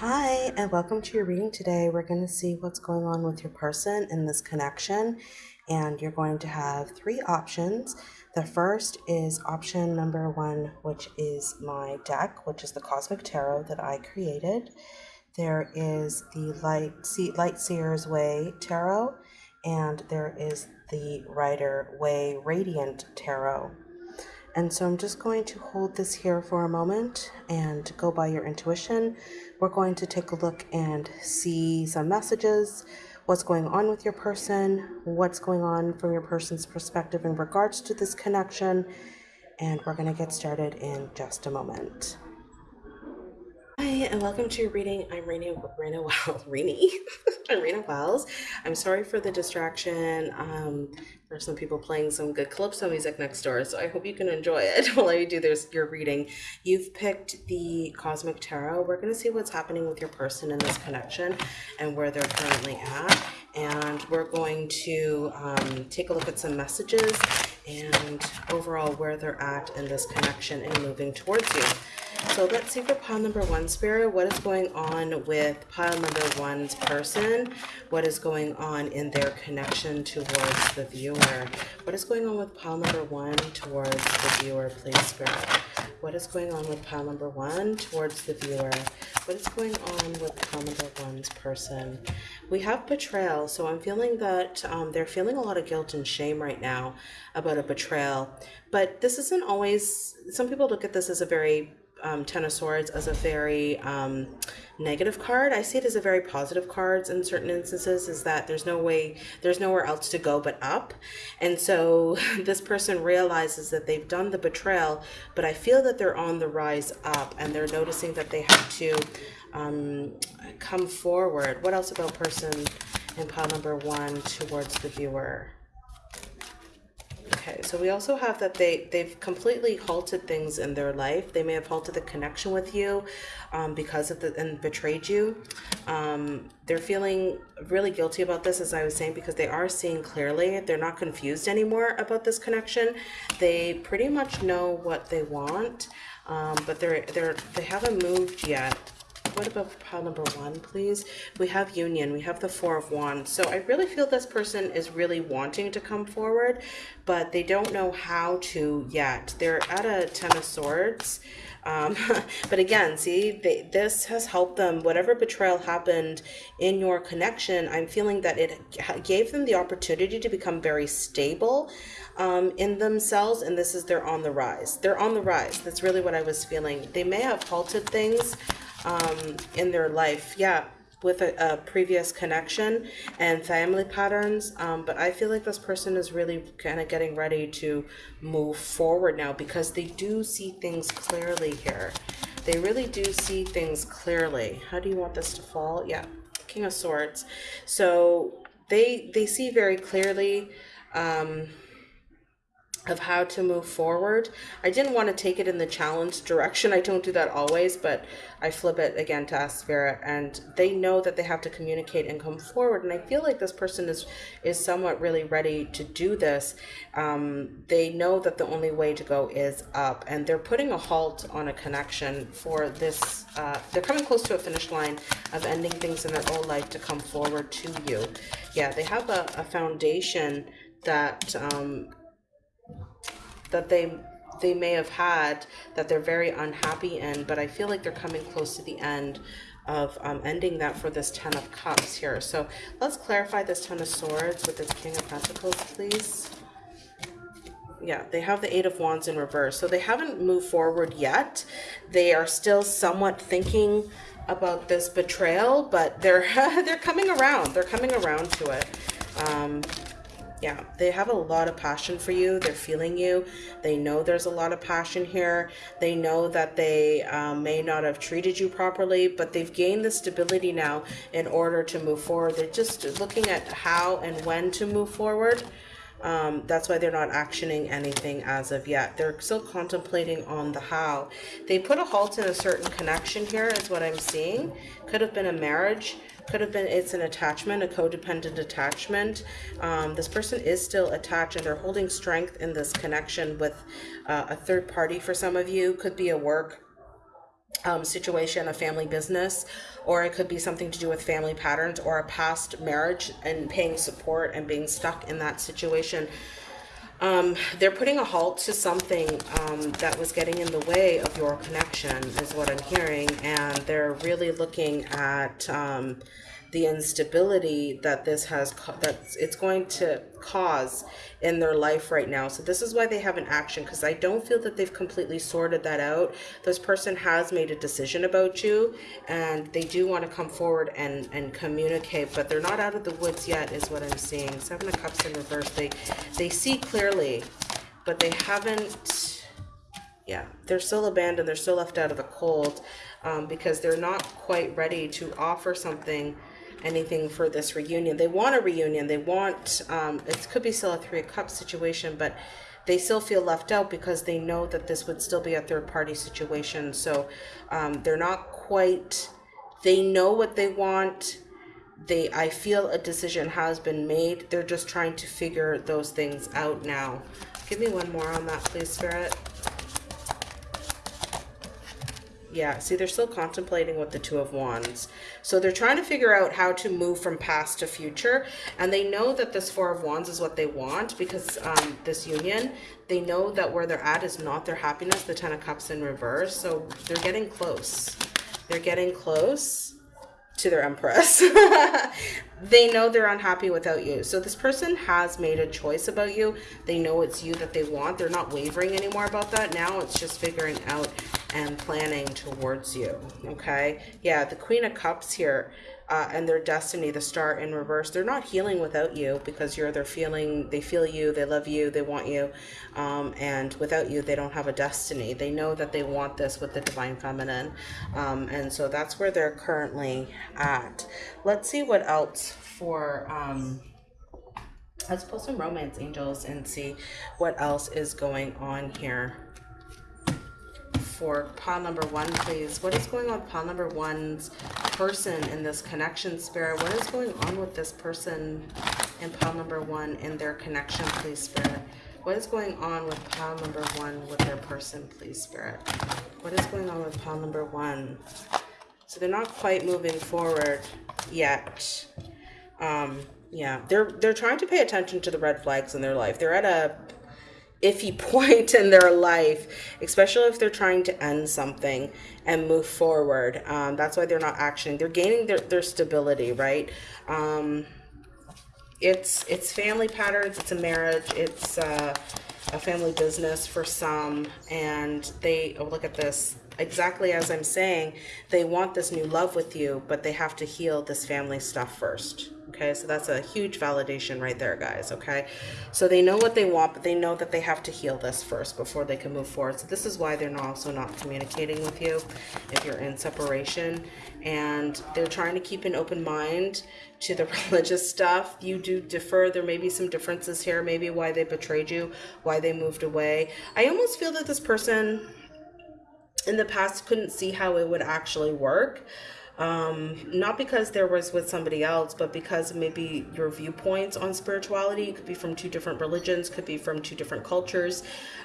Hi, and welcome to your reading today. We're going to see what's going on with your person in this connection, and you're going to have three options. The first is option number one, which is my deck, which is the Cosmic Tarot that I created. There is the Light, See, Light Seer's Way Tarot, and there is the Rider-Waite Radiant Tarot. And so I'm just going to hold this here for a moment and go by your intuition. We're going to take a look and see some messages, what's going on with your person, what's going on from your person's perspective in regards to this connection. And we're going to get started in just a moment. Hi, and welcome to your reading. I'm Raina, Raina Wells. Rini. I'm Wells. I'm sorry for the distraction. Um, there's some people playing some good calypso music next door, so I hope you can enjoy it while I do this your reading. You've picked the Cosmic Tarot. We're going to see what's happening with your person in this connection and where they're currently at. And we're going to um, take a look at some messages and overall where they're at in this connection and moving towards you. So let's see for pile number one, Spirit, what is going on with pile number one's person? What is going on in their connection towards the viewer? What is going on with pile number one towards the viewer, please, Spirit? What is going on with pile number one towards the viewer? What is going on with pile number one's person? We have betrayal, so I'm feeling that um, they're feeling a lot of guilt and shame right now about a betrayal. But this isn't always, some people look at this as a very um, Ten of Swords as a very um, negative card. I see it as a very positive card in certain instances is that there's no way, there's nowhere else to go but up. And so this person realizes that they've done the betrayal, but I feel that they're on the rise up and they're noticing that they have to um, come forward. What else about person in pile number one towards the viewer? Okay, so we also have that they, they've completely halted things in their life. They may have halted the connection with you um, because of the, and betrayed you. Um, they're feeling really guilty about this, as I was saying, because they are seeing clearly. They're not confused anymore about this connection. They pretty much know what they want, um, but they're, they're, they haven't moved yet what about pile number one, please? We have union. We have the four of wands. So I really feel this person is really wanting to come forward, but they don't know how to yet. They're at a ten of swords. Um, but again, see, they, this has helped them. Whatever betrayal happened in your connection, I'm feeling that it gave them the opportunity to become very stable um, in themselves. And this is they're on the rise. They're on the rise. That's really what I was feeling. They may have halted things um, in their life. Yeah, with a, a, previous connection and family patterns. Um, but I feel like this person is really kind of getting ready to move forward now because they do see things clearly here. They really do see things clearly. How do you want this to fall? Yeah, King of Swords. So they they see very clearly. Um, of how to move forward. I didn't want to take it in the challenge direction. I don't do that always, but I flip it again to ask Spirit and they know that they have to communicate and come forward. And I feel like this person is, is somewhat really ready to do this. Um, they know that the only way to go is up and they're putting a halt on a connection for this. Uh, they're coming close to a finish line of ending things in their own life to come forward to you. Yeah, they have a, a foundation that um, that they they may have had that they're very unhappy in, but I feel like they're coming close to the end of um, ending that for this Ten of Cups here. So let's clarify this Ten of Swords with this King of Pentacles, please. Yeah, they have the Eight of Wands in reverse. So they haven't moved forward yet. They are still somewhat thinking about this betrayal, but they're they're coming around. They're coming around to it. Um, yeah they have a lot of passion for you they're feeling you they know there's a lot of passion here they know that they um, may not have treated you properly but they've gained the stability now in order to move forward they're just looking at how and when to move forward um, that's why they're not actioning anything as of yet. They're still contemplating on the how. They put a halt in a certain connection here is what I'm seeing. Could have been a marriage could have been it's an attachment, a codependent attachment. Um, this person is still attached and they're holding strength in this connection with uh, a third party for some of you. Could be a work um, situation, a family business, or it could be something to do with family patterns or a past marriage and paying support and being stuck in that situation. Um, they're putting a halt to something um, that was getting in the way of your connection, is what I'm hearing, and they're really looking at. Um, the instability that this has that it's going to cause in their life right now. So this is why they have an action because i don't feel that they've completely sorted that out. This person has made a decision about you and they do want to come forward and and communicate but they're not out of the woods yet is what i'm seeing. Seven of cups in reverse. They they see clearly but they haven't yeah they're still abandoned. They're still left out of the cold um, because they're not quite ready to offer something anything for this reunion. They want a reunion. They want, um, it could be still a Three of Cups situation, but they still feel left out because they know that this would still be a third party situation. So um, they're not quite, they know what they want. They, I feel a decision has been made. They're just trying to figure those things out now. Give me one more on that, please, Spirit. Yeah, see, they're still contemplating with the Two of Wands. So they're trying to figure out how to move from past to future. And they know that this Four of Wands is what they want because um, this union, they know that where they're at is not their happiness, the Ten of Cups in reverse. So they're getting close. They're getting close to their Empress. they know they're unhappy without you. So this person has made a choice about you. They know it's you that they want. They're not wavering anymore about that. Now it's just figuring out and planning towards you. Okay. Yeah. The Queen of Cups here uh, and their destiny, the star in reverse, they're not healing without you because you're, they're feeling, they feel you, they love you, they want you. Um, and without you, they don't have a destiny. They know that they want this with the divine feminine. Um, and so that's where they're currently at. Let's see what else for, um, let's pull some romance angels and see what else is going on here for pile number one, please. What is going on with pile number one's person in this connection spirit? What is going on with this person in pile number one in their connection, please, spirit? What is going on with pile number one with their person, please, spirit? What is going on with pile number one? So they're not quite moving forward yet. Um, yeah, they're they're trying to pay attention to the red flags in their life. They're at a iffy point in their life, especially if they're trying to end something and move forward. Um, that's why they're not actioning. They're gaining their, their stability, right? Um, it's it's family patterns. It's a marriage. It's uh, a family business for some, and they oh, look at this exactly as I'm saying. They want this new love with you, but they have to heal this family stuff first okay? So that's a huge validation right there guys okay? So they know what they want but they know that they have to heal this first before they can move forward. So this is why they're also not communicating with you if you're in separation. And they're trying to keep an open mind to the religious stuff. You do differ. There may be some differences here maybe why they betrayed you why they moved away. I almost feel that this person in the past couldn't see how it would actually work um, not because there was with somebody else, but because maybe your viewpoints on spirituality could be from two different religions, could be from two different cultures.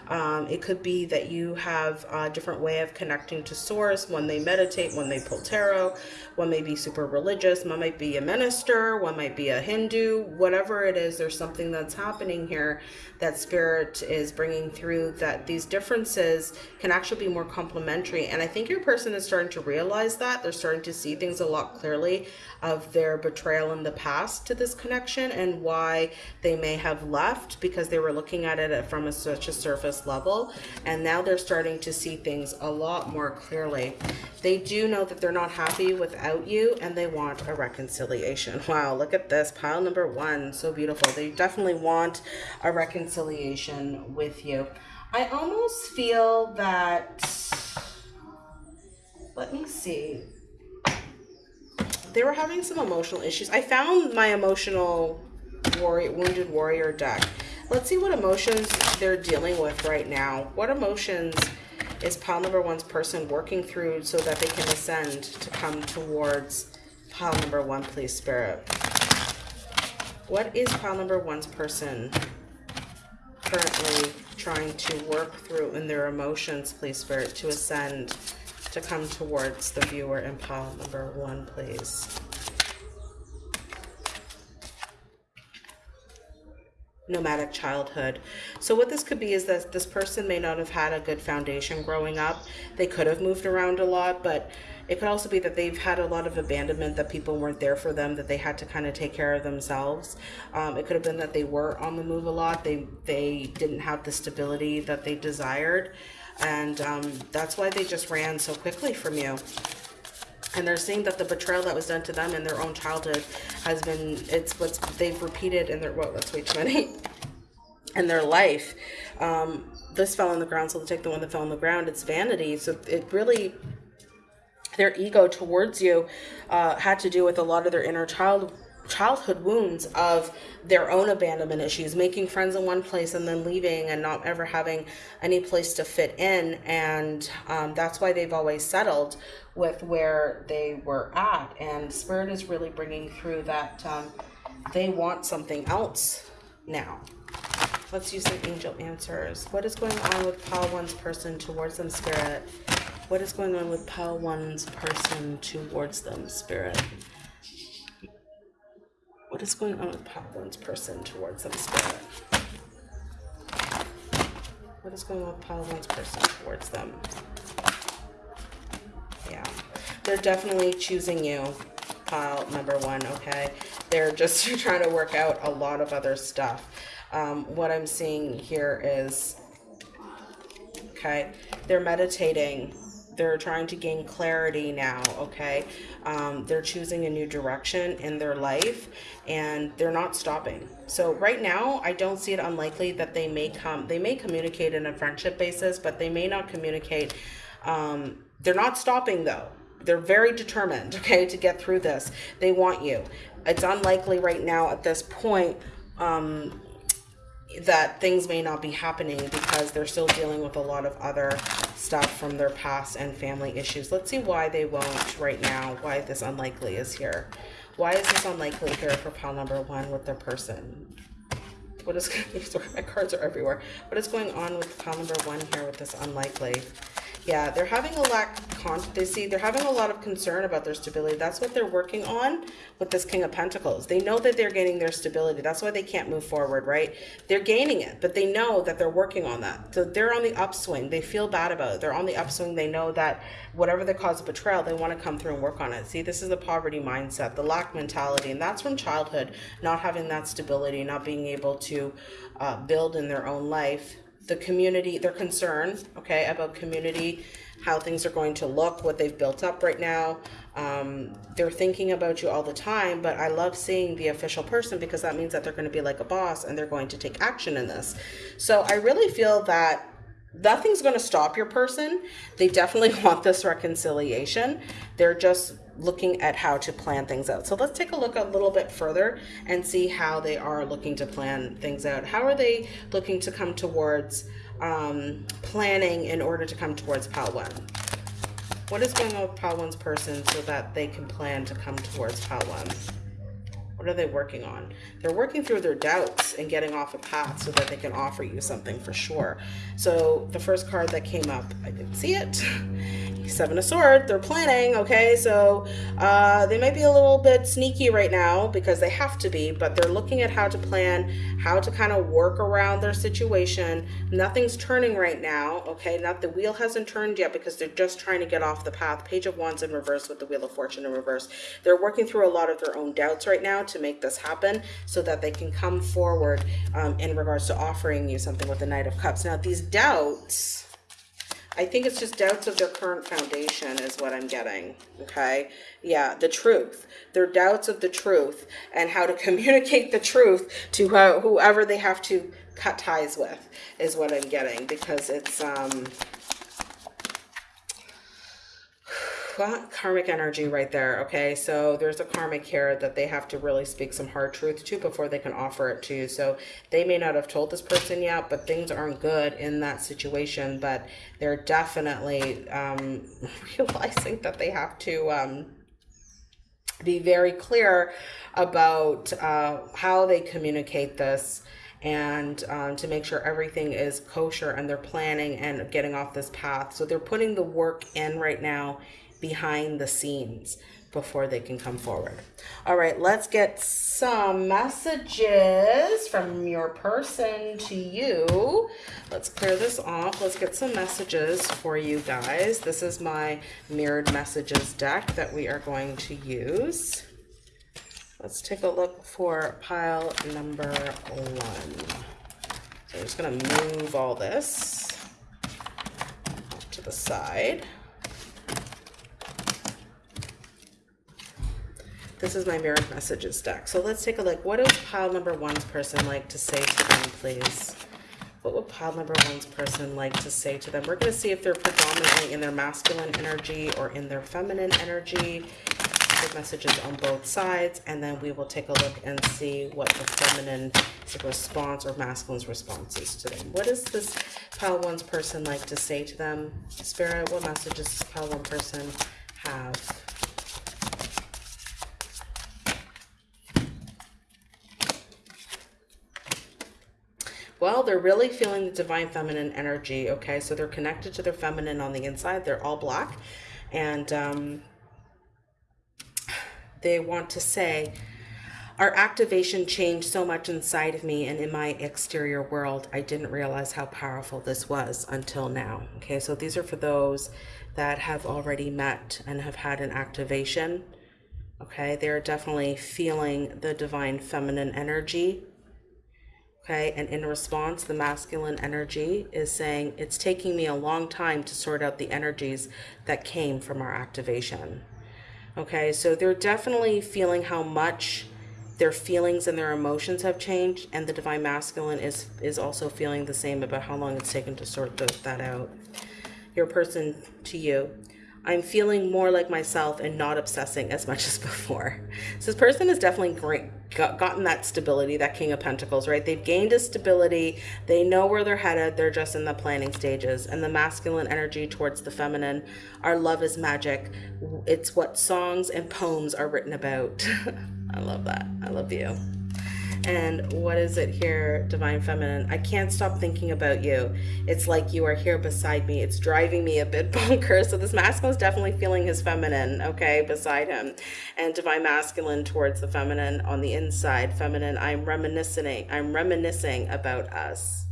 Um, it could be that you have a different way of connecting to source. One they meditate, one they pull tarot, one may be super religious, one might be a minister, one might be a Hindu, whatever it is, there's something that's happening here that spirit is bringing through that these differences can actually be more complementary. And I think your person is starting to realize that. They're starting to see things a lot clearly of their betrayal in the past to this connection and why they may have left because they were looking at it from a, such a surface level. And now they're starting to see things a lot more clearly. They do know that they're not happy without you and they want a reconciliation. Wow, look at this. Pile number one. So beautiful. They definitely want a reconciliation with you. I almost feel that, let me see they were having some emotional issues. I found my emotional warrior, wounded warrior deck. Let's see what emotions they're dealing with right now. What emotions is pile number one's person working through so that they can ascend to come towards pile number one, please, Spirit? What is pile number one's person currently trying to work through in their emotions, please, Spirit, to ascend to come towards the viewer in pile number one, please. nomadic childhood. So what this could be is that this person may not have had a good foundation growing up. They could have moved around a lot, but it could also be that they've had a lot of abandonment, that people weren't there for them, that they had to kind of take care of themselves. Um, it could have been that they were on the move a lot. They they didn't have the stability that they desired, and um, that's why they just ran so quickly from you. And they're seeing that the betrayal that was done to them in their own childhood has been it's what's they've repeated in their well that's way too many in their life. Um, this fell on the ground so they'll take the one that fell on the ground it's vanity. So it really their ego towards you uh, had to do with a lot of their inner child childhood wounds of their own abandonment issues, making friends in one place and then leaving and not ever having any place to fit in. And um, that's why they've always settled with where they were at. And Spirit is really bringing through that um, they want something else now. Let's use some angel answers. What is going on with Pile One's person towards them, Spirit? What is going on with Pile One's person towards them, Spirit? What is going on with Pile One's person towards them, Spirit? What is going on with Pile One's person towards them? Yeah, they're definitely choosing you, pile number one, okay? They're just trying to work out a lot of other stuff. Um, what I'm seeing here is, okay, they're meditating. They're trying to gain clarity now, okay? Um, they're choosing a new direction in their life and they're not stopping. So right now, I don't see it unlikely that they may come, they may communicate in a friendship basis, but they may not communicate um, they're not stopping though. They're very determined, okay, to get through this. They want you. It's unlikely right now at this point um, that things may not be happening because they're still dealing with a lot of other stuff from their past and family issues. Let's see why they won't right now, why this unlikely is here. Why is this unlikely here for pile number one with their person? What is, my cards are everywhere. What is going on with pile number one here with this unlikely? Yeah, they're having a lack they see they're having a lot of concern about their stability. That's what they're working on with this King of Pentacles. They know that they're gaining their stability. That's why they can't move forward, right? They're gaining it, but they know that they're working on that. So they're on the upswing. They feel bad about it. They're on the upswing. They know that whatever the cause of betrayal, they want to come through and work on it. See, this is the poverty mindset, the lack mentality, and that's from childhood, not having that stability, not being able to uh, build in their own life the community, their concern, okay, about community, how things are going to look, what they've built up right now. Um, they're thinking about you all the time, but I love seeing the official person because that means that they're going to be like a boss and they're going to take action in this. So I really feel that nothing's going to stop your person. They definitely want this reconciliation. They're just looking at how to plan things out. So let's take a look a little bit further and see how they are looking to plan things out. How are they looking to come towards um, planning in order to come towards Pile 1? What is going on with Pile 1's person so that they can plan to come towards Pile 1? What are they working on? They're working through their doubts and getting off a path so that they can offer you something for sure. So the first card that came up, I didn't see it. Seven of Swords, they're planning, okay? So uh, they might be a little bit sneaky right now because they have to be, but they're looking at how to plan, how to kind of work around their situation. Nothing's turning right now, okay? Not the wheel hasn't turned yet because they're just trying to get off the path. Page of Wands in reverse with the Wheel of Fortune in reverse. They're working through a lot of their own doubts right now to make this happen so that they can come forward um, in regards to offering you something with the Knight of Cups. Now, these doubts I think it's just doubts of their current foundation is what I'm getting. Okay. Yeah. The truth. Their doubts of the truth and how to communicate the truth to whoever they have to cut ties with is what I'm getting because it's, um, karmic energy right there. Okay, so there's a karmic here that they have to really speak some hard truth to before they can offer it to you. So they may not have told this person yet, but things aren't good in that situation. But they're definitely um, realizing that they have to um, be very clear about uh, how they communicate this and um, to make sure everything is kosher and they're planning and getting off this path. So they're putting the work in right now behind the scenes before they can come forward. All right, let's get some messages from your person to you. Let's clear this off. Let's get some messages for you guys. This is my mirrored messages deck that we are going to use. Let's take a look for pile number one. So I'm just going to move all this to the side. This is my mirrored messages deck. So let's take a look. What does pile number one's person like to say to them, please? What would pile number one's person like to say to them? We're going to see if they're predominantly in their masculine energy or in their feminine energy. Good messages on both sides. And then we will take a look and see what the feminine response or masculine's response is to them. What does this pile one's person like to say to them? Spirit, what messages does pile one person have? Well, they're really feeling the divine feminine energy, okay? So they're connected to their feminine on the inside. They're all black. And um, they want to say, our activation changed so much inside of me and in my exterior world. I didn't realize how powerful this was until now. Okay, so these are for those that have already met and have had an activation. Okay, they're definitely feeling the divine feminine energy Okay, and in response, the masculine energy is saying, It's taking me a long time to sort out the energies that came from our activation. Okay, so they're definitely feeling how much their feelings and their emotions have changed, and the divine masculine is is also feeling the same about how long it's taken to sort that out. Your person to you I'm feeling more like myself and not obsessing as much as before. So this person is definitely great, got, gotten that stability, that King of Pentacles, right? They've gained a stability. They know where they're headed. They're just in the planning stages. And the masculine energy towards the feminine, our love is magic. It's what songs and poems are written about. I love that. I love you. And what is it here, Divine Feminine? I can't stop thinking about you. It's like you are here beside me. It's driving me a bit bonkers. So this masculine is definitely feeling his feminine, okay, beside him. And Divine Masculine towards the feminine on the inside. Feminine, I'm reminiscing. I'm reminiscing about us.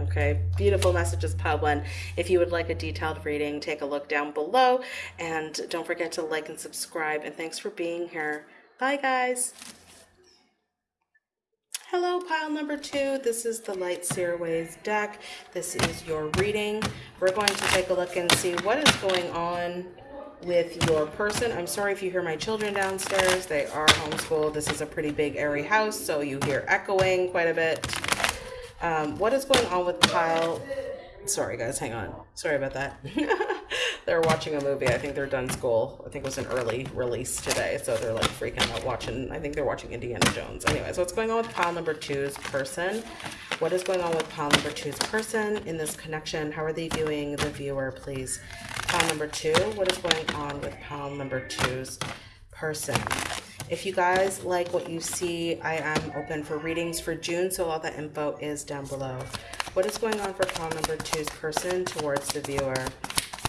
Okay, beautiful messages, One. If you would like a detailed reading, take a look down below. And don't forget to like and subscribe. And thanks for being here. Bye, guys. Hello, pile number two. This is the Light Seerways deck. This is your reading. We're going to take a look and see what is going on with your person. I'm sorry if you hear my children downstairs. They are homeschooled. This is a pretty big airy house, so you hear echoing quite a bit. Um, what is going on with pile Sorry, guys, hang on. Sorry about that. they're watching a movie. I think they're done school. I think it was an early release today, so they're like freaking out watching. I think they're watching Indiana Jones. Anyways, what's going on with pile number two's person? What is going on with pile number two's person in this connection? How are they viewing the viewer, please? Pile number two, what is going on with pile number two's person? If you guys like what you see, I am open for readings for June, so all the info is down below. What is going on for call number two's person towards the viewer?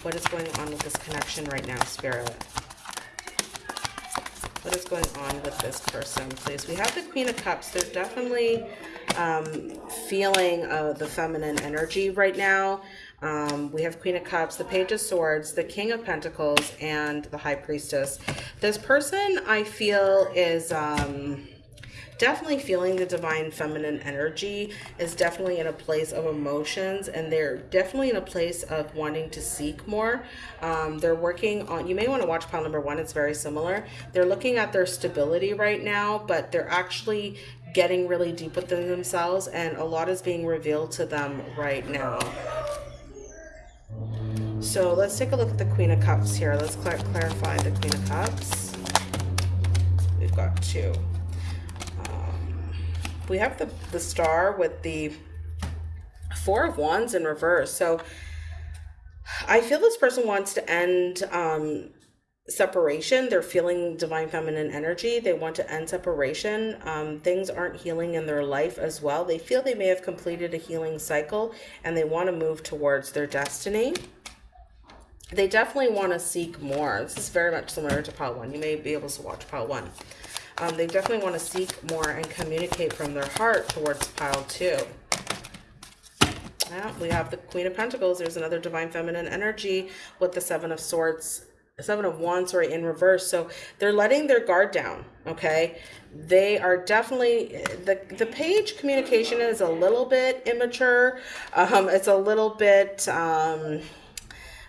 What is going on with this connection right now, Spirit? What is going on with this person, please? We have the Queen of Cups. They're definitely um, feeling uh, the feminine energy right now. Um, we have Queen of Cups, the Page of Swords, the King of Pentacles, and the High Priestess. This person, I feel, is... Um, definitely feeling the divine feminine energy is definitely in a place of emotions and they're definitely in a place of wanting to seek more um, they're working on you may want to watch pile number one it's very similar they're looking at their stability right now but they're actually getting really deep within themselves and a lot is being revealed to them right now so let's take a look at the Queen of Cups here. Let's cl clarify the Queen of Cups. We've got two. We have the, the star with the Four of Wands in reverse. So I feel this person wants to end um, separation. They're feeling divine feminine energy. They want to end separation. Um, things aren't healing in their life as well. They feel they may have completed a healing cycle and they want to move towards their destiny. They definitely want to seek more. This is very much similar to pile one. You may be able to watch pile one. Um, they definitely want to seek more and communicate from their heart towards pile two. Yeah, we have the Queen of Pentacles. There's another Divine Feminine energy with the Seven of Swords seven of wands sorry in reverse. So they're letting their guard down okay? They are definitely the the page communication is a little bit immature. Um it's a little bit um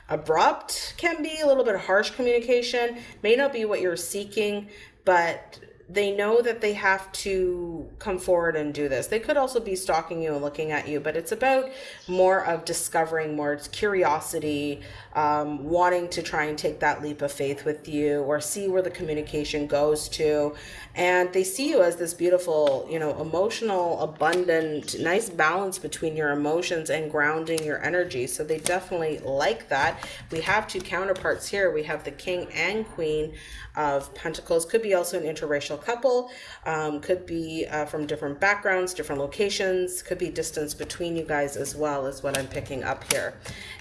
abrupt. Can be a little bit harsh communication. May not be what you're seeking but they know that they have to come forward and do this. They could also be stalking you and looking at you, but it's about more of discovering more It's curiosity, um, wanting to try and take that leap of faith with you or see where the communication goes to. And they see you as this beautiful, you know, emotional, abundant, nice balance between your emotions and grounding your energy. So they definitely like that. We have two counterparts here. We have the king and queen of Pentacles. Could be also an interracial couple, um, could be uh, from different backgrounds, different locations, could be distance between you guys as well is what I'm picking up here.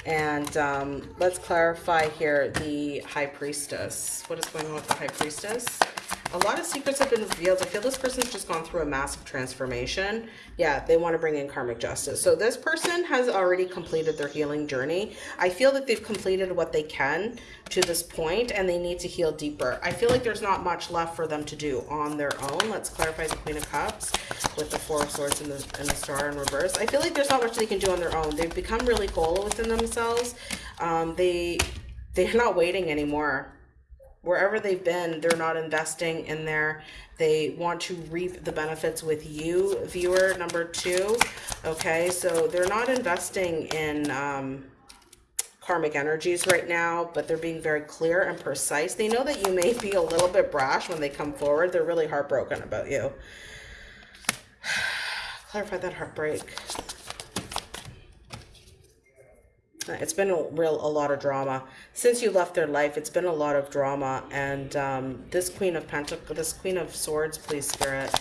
And um, let's clarify here the High Priestess. What is going on with the High Priestess? A lot of secrets have been revealed. I feel this person's just gone through a massive transformation. Yeah, they want to bring in karmic justice. So this person has already completed their healing journey. I feel that they've completed what they can to this point and they need to heal deeper. I feel like there's not much left for them to do on their own. Let's clarify the Queen of Cups with the Four of Swords and the, and the Star in reverse. I feel like there's not much they can do on their own. They've become really whole within themselves. Um, they, they're not waiting anymore wherever they've been, they're not investing in there. They want to reap the benefits with you, viewer number two. Okay, so they're not investing in um, karmic energies right now, but they're being very clear and precise. They know that you may be a little bit brash when they come forward. They're really heartbroken about you. Clarify that heartbreak. It's been a real a lot of drama. Since you left their life it's been a lot of drama and um, this queen of pentacles this queen of swords please spirit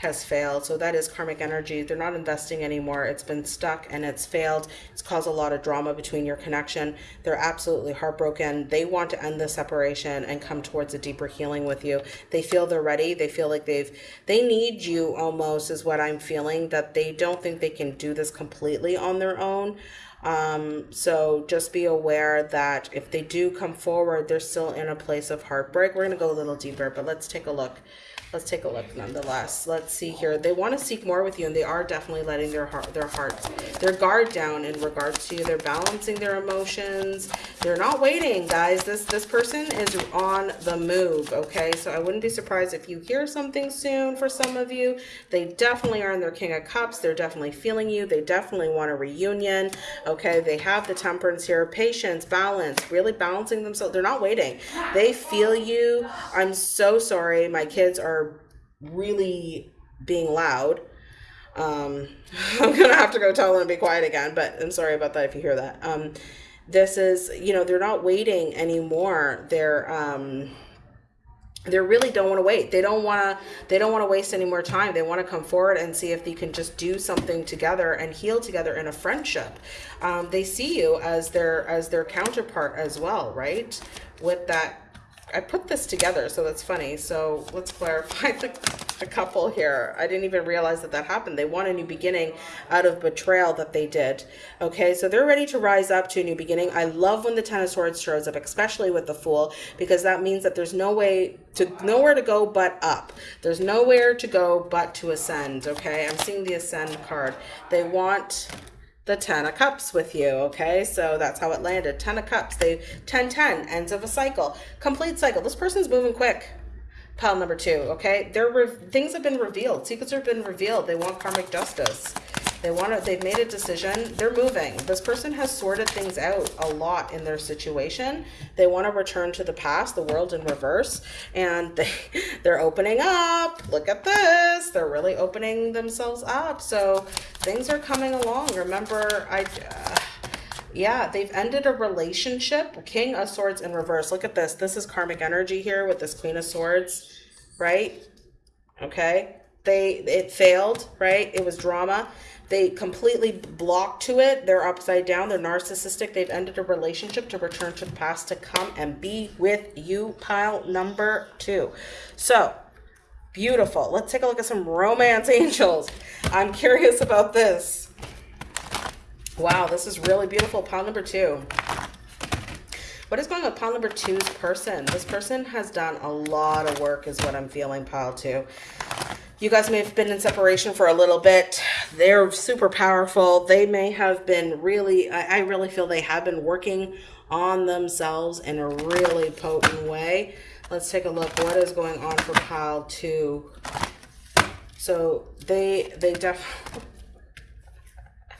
has failed. So that is karmic energy. They're not investing anymore. It's been stuck and it's failed. It's caused a lot of drama between your connection. They're absolutely heartbroken. They want to end the separation and come towards a deeper healing with you. They feel they're ready. They feel like they've, they need you almost is what I'm feeling that they don't think they can do this completely on their own. Um, so just be aware that if they do come forward, they're still in a place of heartbreak. We're going to go a little deeper, but let's take a look let's take a look nonetheless. Let's see here. They want to seek more with you and they are definitely letting their heart, their hearts their guard down in regards to you. They're balancing their emotions. They're not waiting, guys. This, this person is on the move. Okay. So I wouldn't be surprised if you hear something soon for some of you. They definitely are in their King of Cups. They're definitely feeling you. They definitely want a reunion. Okay. They have the temperance here, patience, balance, really balancing themselves. They're not waiting. They feel you. I'm so sorry. My kids are really being loud. Um, I'm gonna have to go tell them to be quiet again, but I'm sorry about that if you hear that. Um, this is, you know, they're not waiting anymore. They're, um, they really don't want to wait. They don't want to, they don't want to waste any more time. They want to come forward and see if they can just do something together and heal together in a friendship. Um, they see you as their, as their counterpart as well, right? With that I put this together, so that's funny. So let's clarify the, the couple here. I didn't even realize that that happened. They want a new beginning out of betrayal that they did. Okay, so they're ready to rise up to a new beginning. I love when the Ten of Swords shows up, especially with the Fool, because that means that there's no way to, nowhere to go but up. There's nowhere to go but to ascend, okay? I'm seeing the Ascend card. They want the Ten of Cups with you, okay? So that's how it landed. Ten of Cups. They 10 10 ends of a cycle. Complete cycle. This person's moving quick. Pile number two, okay? Their things have been revealed. Secrets have been revealed. They want karmic justice. They want to, they've made a decision. They're moving. This person has sorted things out a lot in their situation. They want to return to the past, the world in reverse, and they, they're opening up. Look at this. They're really opening themselves up. So things are coming along. Remember, I, uh, Yeah, they've ended a relationship. King of Swords in reverse. Look at this. This is karmic energy here with this Queen of Swords, right? Okay. They it failed, right? It was drama. They completely block to it. They're upside down. They're narcissistic. They've ended a relationship to return to the past to come and be with you. Pile number two. So beautiful. Let's take a look at some romance angels. I'm curious about this. Wow, this is really beautiful. Pile number two. What is going on pile number two's person? This person has done a lot of work is what I'm feeling, pile two. You guys may have been in separation for a little bit. They're super powerful. They may have been really, I, I really feel they have been working on themselves in a really potent way. Let's take a look. What is going on for pile two? So they, they definitely,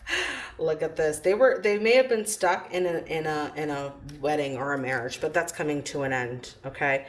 look at this they were they may have been stuck in a in a in a wedding or a marriage but that's coming to an end okay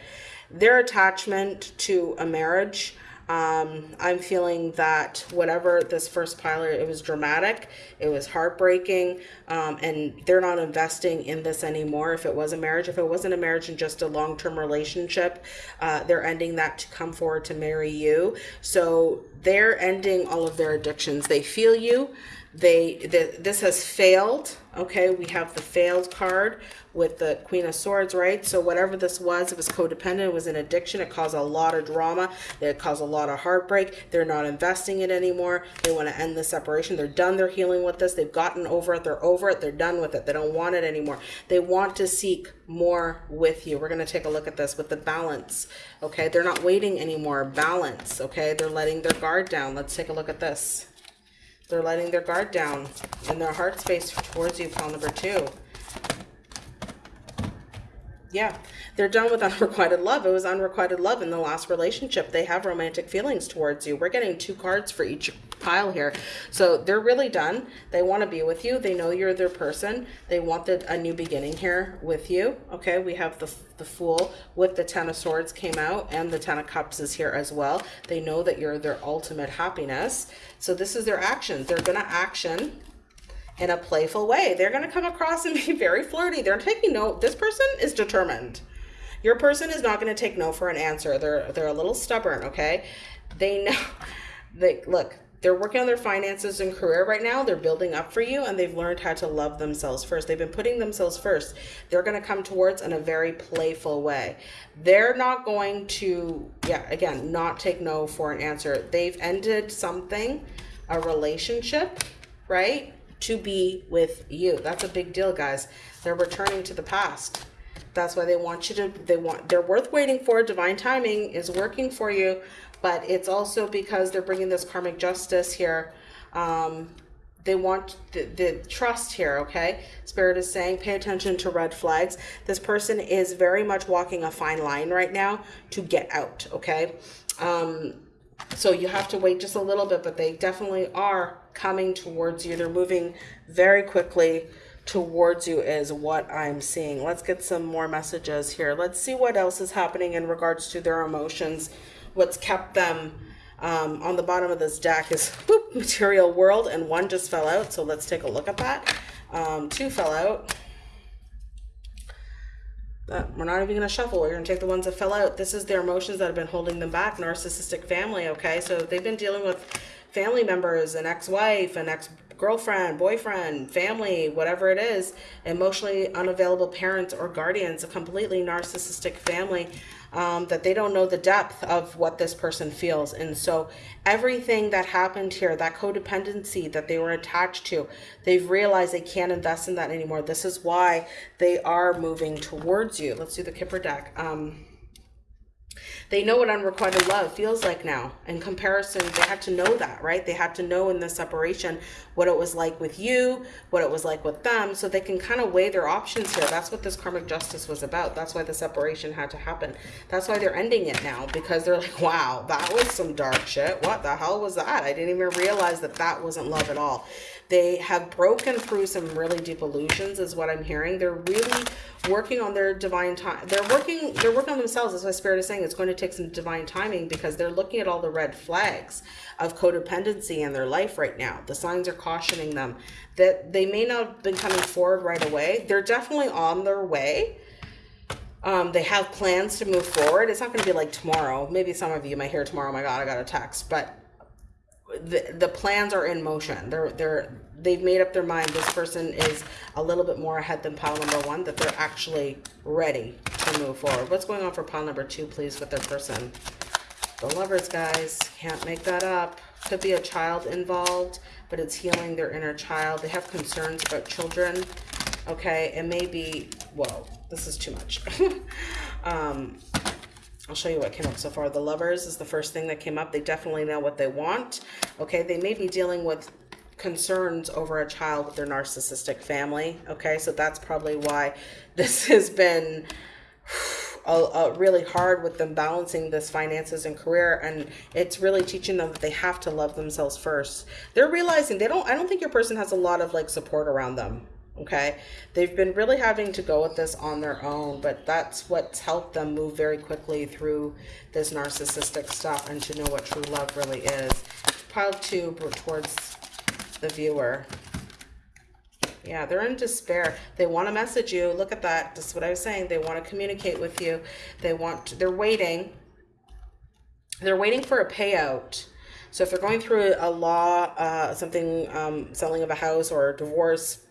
their attachment to a marriage um, I'm feeling that whatever this first pilot, it was dramatic, it was heartbreaking, um, and they're not investing in this anymore. If it was a marriage, if it wasn't a marriage and just a long term relationship, uh, they're ending that to come forward to marry you. So they're ending all of their addictions. They feel you they the, this has failed okay? We have the failed card with the queen of swords right? So whatever this was it was codependent it was an addiction it caused a lot of drama it caused a lot of heartbreak they're not investing it anymore they want to end the separation they're done they're healing with this they've gotten over it they're over it they're done with it they don't want it anymore. They want to seek more with you. We're going to take a look at this with the balance okay? They're not waiting anymore balance okay? They're letting their guard down. Let's take a look at this they're letting their guard down in their heart space towards you, pile number two. Yeah, they're done with unrequited love. It was unrequited love in the last relationship. They have romantic feelings towards you. We're getting two cards for each pile here. So they're really done. They want to be with you. They know you're their person. They want the, a new beginning here with you. Okay, we have the, the Fool with the Ten of Swords came out and the Ten of Cups is here as well. They know that you're their ultimate happiness. So this is their actions. They're to action in a playful way. They're going to come across and be very flirty. They're taking no, this person is determined. Your person is not going to take no for an answer. They're, they're a little stubborn. Okay. They know they look, they're working on their finances and career right now. They're building up for you and they've learned how to love themselves first. They've been putting themselves first. They're going to come towards in a very playful way. They're not going to, yeah, again, not take no for an answer. They've ended something, a relationship, right? To be with you. That's a big deal, guys. They're returning to the past. That's why they want you to, they want, they're worth waiting for. Divine timing is working for you but it's also because they're bringing this karmic justice here. Um, they want the, the, trust here, okay? Spirit is saying, pay attention to red flags. This person is very much walking a fine line right now to get out, okay? Um, so you have to wait just a little bit, but they definitely are coming towards you. They're moving very quickly towards you is what I'm seeing. Let's get some more messages here. Let's see what else is happening in regards to their emotions what's kept them um, on the bottom of this deck is whoop, material world and one just fell out so let's take a look at that um, two fell out but we're not even going to shuffle. We're going to take the ones that fell out. This is their emotions that have been holding them back narcissistic family okay? So they've been dealing with family members an ex-wife an ex-girlfriend boyfriend family whatever it is emotionally unavailable parents or guardians a completely narcissistic family um, that they don't know the depth of what this person feels. And so everything that happened here, that codependency that they were attached to, they've realized they can't invest in that anymore. This is why they are moving towards you. Let's do the Kipper deck. Um, they know what unrequited love feels like now. In comparison, they had to know that, right? They had to know in the separation what it was like with you, what it was like with them, so they can kind of weigh their options here. That's what this karmic justice was about. That's why the separation had to happen. That's why they're ending it now, because they're like, wow, that was some dark shit. What the hell was that? I didn't even realize that that wasn't love at all. They have broken through some really deep illusions is what I'm hearing. They're really working on their divine time. They're working, they're working on themselves. That's why Spirit is saying it's going to take some divine timing because they're looking at all the red flags of codependency in their life right now. The signs are cautioning them that they may not have been coming forward right away. They're definitely on their way. Um, they have plans to move forward. It's not going to be like tomorrow. Maybe some of you might hear tomorrow. Oh my God, I got a text, but the the plans are in motion. They're they're they've made up their mind. This person is a little bit more ahead than pile number one. That they're actually ready to move forward. What's going on for pile number two, please, with their person? The lovers, guys, can't make that up. Could be a child involved, but it's healing their inner child. They have concerns about children. Okay, it may be. Whoa, this is too much. um, I'll show you what came up so far. The lovers is the first thing that came up. They definitely know what they want. Okay, they may be dealing with concerns over a child with their narcissistic family. Okay, so that's probably why this has been a, a really hard with them balancing this finances and career and it's really teaching them that they have to love themselves first they're realizing they don't i don't think your person has a lot of like support around them okay? They've been really having to go with this on their own but that's what's helped them move very quickly through this narcissistic stuff and to know what true love really is. Pile two towards the viewer. Yeah they're in despair. They want to message you. Look at that. This is what i was saying. They want to communicate with you. They want to, they're waiting. They're waiting for a payout. So if they're going through a law uh, something um, selling of a house or a divorce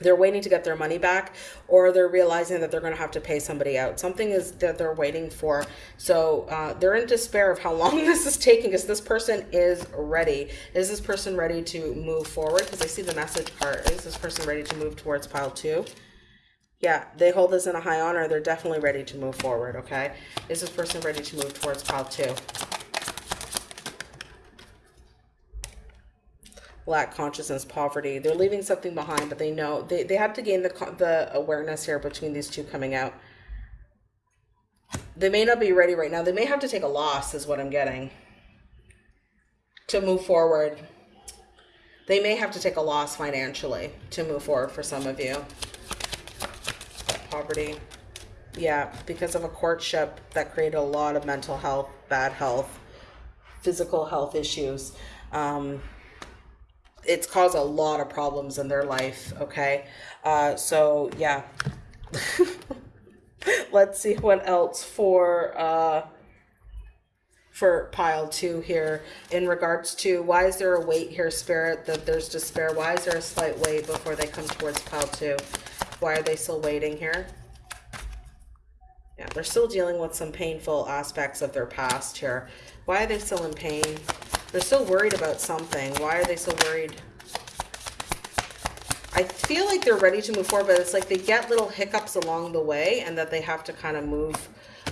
they're waiting to get their money back or they're realizing that they're going to have to pay somebody out. Something is that they're waiting for. So uh, they're in despair of how long this is taking because this person is ready. Is this person ready to move forward? Because i see the message part. Is this person ready to move towards pile two? Yeah they hold this in a high honor. They're definitely ready to move forward okay? Is this person ready to move towards pile two lack consciousness poverty they're leaving something behind but they know they, they have to gain the, the awareness here between these two coming out. They may not be ready right now. They may have to take a loss is what i'm getting. To move forward. They may have to take a loss financially to move forward for some of you. Poverty. Yeah because of a courtship that created a lot of mental health bad health physical health issues. Um, it's caused a lot of problems in their life okay? Uh, so yeah. Let's see what else for uh, for pile two here in regards to why is there a wait here spirit that there's despair? Why is there a slight wait before they come towards pile two? Why are they still waiting here? Yeah they're still dealing with some painful aspects of their past here. Why are they still in pain they're still worried about something. Why are they so worried? I feel like they're ready to move forward, but it's like they get little hiccups along the way and that they have to kind of move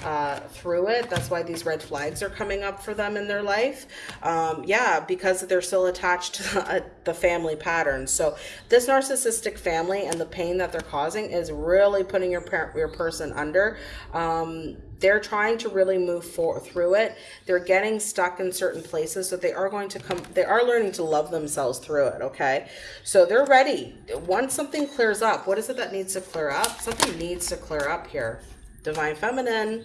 uh, through it. That's why these red flags are coming up for them in their life. Um, yeah, because they're still attached to the, the family patterns. So this narcissistic family and the pain that they're causing is really putting your parent, your person under. Um, they're trying to really move for, through it. They're getting stuck in certain places, so they are going to come. They are learning to love themselves through it. Okay, so they're ready. Once something clears up, what is it that needs to clear up? Something needs to clear up here divine feminine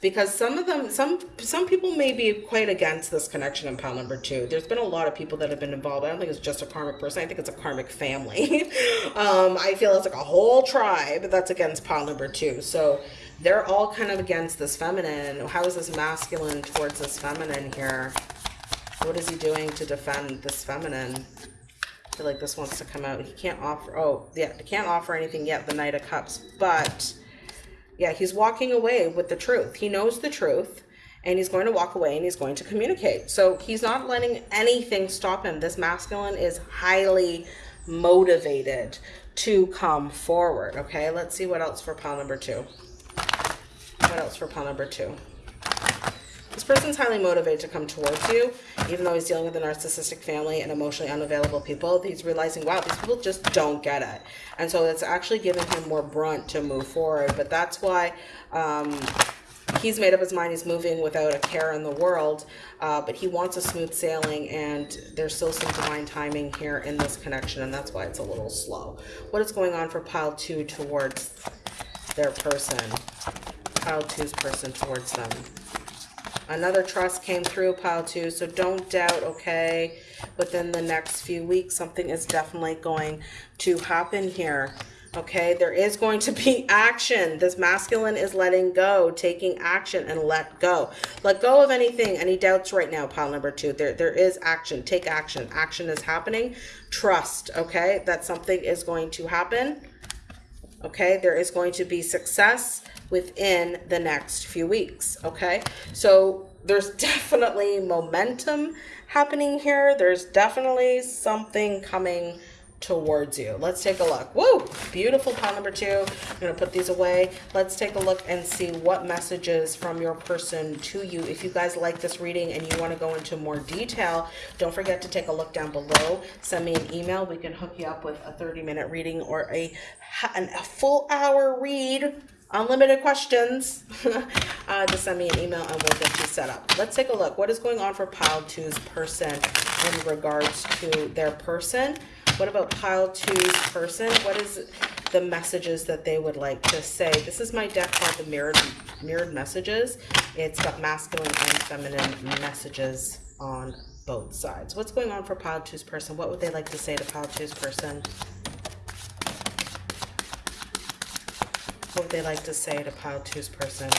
because some of them some some people may be quite against this connection in pile number two. There's been a lot of people that have been involved. I don't think it's just a karmic person. I think it's a karmic family. Um, i feel it's like a whole tribe that's against pile number two. So they're all kind of against this feminine. How is this masculine towards this feminine here? What is he doing to defend this feminine? I feel like this wants to come out. He can't offer oh yeah he can't offer anything yet the knight of cups but yeah, he's walking away with the truth. He knows the truth and he's going to walk away and he's going to communicate. So he's not letting anything stop him. This masculine is highly motivated to come forward. Okay, let's see what else for pile number two. What else for pile number two? This person's highly motivated to come towards you, even though he's dealing with a narcissistic family and emotionally unavailable people. He's realizing, wow, these people just don't get it. And so it's actually giving him more brunt to move forward. But that's why um, he's made up his mind he's moving without a care in the world uh, but he wants a smooth sailing and there's still some divine timing here in this connection and that's why it's a little slow what is going on for pile two towards their person pile two's person towards them. Another trust came through pile two, so don't doubt, okay? Within the next few weeks, something is definitely going to happen here. Okay, there is going to be action. This masculine is letting go, taking action and let go. Let go of anything, any doubts right now, pile number two. There, there is action. Take action. Action is happening. Trust, okay, that something is going to happen. Okay, there is going to be success within the next few weeks. Okay, so there's definitely momentum happening here. There's definitely something coming towards you. Let's take a look. Woo! Beautiful pile number two. I'm going to put these away. Let's take a look and see what messages from your person to you. If you guys like this reading and you want to go into more detail, don't forget to take a look down below. Send me an email. We can hook you up with a 30 minute reading or a, a full hour read unlimited questions, uh, just send me an email and we'll get you set up. Let's take a look. What is going on for pile two's person in regards to their person? What about pile two's person? What is the messages that they would like to say? This is my deck called the mirrored mirrored messages. It's got masculine and feminine messages on both sides. What's going on for pile two's person? What would they like to say to pile two's person? What would they like to say to pile two's person?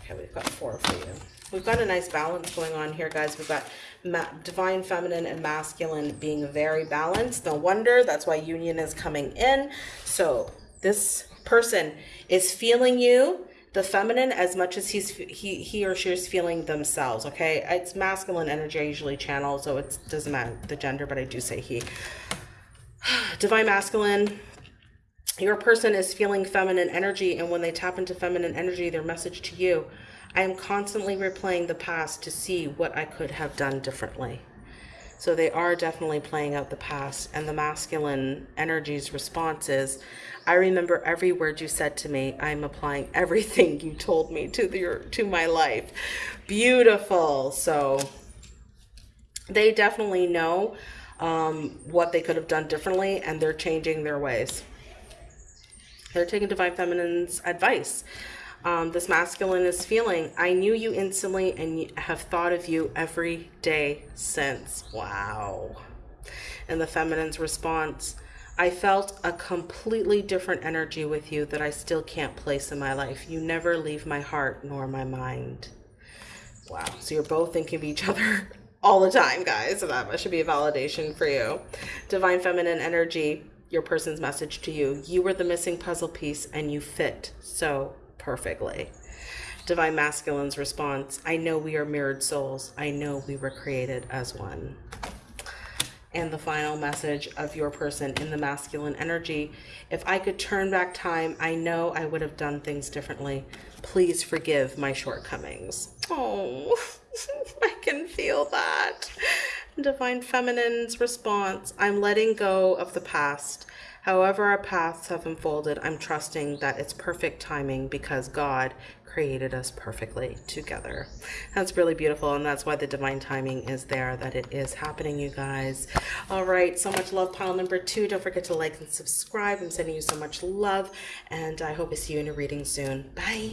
Okay, we've got four for you. We've got a nice balance going on here, guys. We've got divine feminine and masculine being very balanced. No wonder. That's why union is coming in. So this person is feeling you the feminine as much as he's he he or she is feeling themselves okay it's masculine energy i usually channel so it doesn't matter the gender but i do say he divine masculine your person is feeling feminine energy and when they tap into feminine energy their message to you. I am constantly replaying the past to see what i could have done differently. So they are definitely playing out the past and the masculine energy's response is i remember every word you said to me. I'm applying everything you told me to the to my life. Beautiful. So they definitely know um, what they could have done differently and they're changing their ways they're taking Divine Feminine's advice. Um, this masculine is feeling, I knew you instantly and have thought of you every day since. Wow. And the feminine's response, I felt a completely different energy with you that I still can't place in my life. You never leave my heart nor my mind. Wow. So you're both thinking of each other all the time, guys. So that should be a validation for you. Divine feminine energy your person's message to you. You were the missing puzzle piece and you fit so perfectly. Divine Masculine's response I know we are mirrored souls. I know we were created as one. And the final message of your person in the masculine energy if I could turn back time, I know I would have done things differently. Please forgive my shortcomings. Oh, I can feel that. Divine Feminine's response I'm letting go of the past. However, our paths have unfolded, I'm trusting that it's perfect timing because God created us perfectly together. That's really beautiful, and that's why the divine timing is there, that it is happening, you guys. All right, so much love, pile number two. Don't forget to like and subscribe. I'm sending you so much love, and I hope to see you in a reading soon. Bye.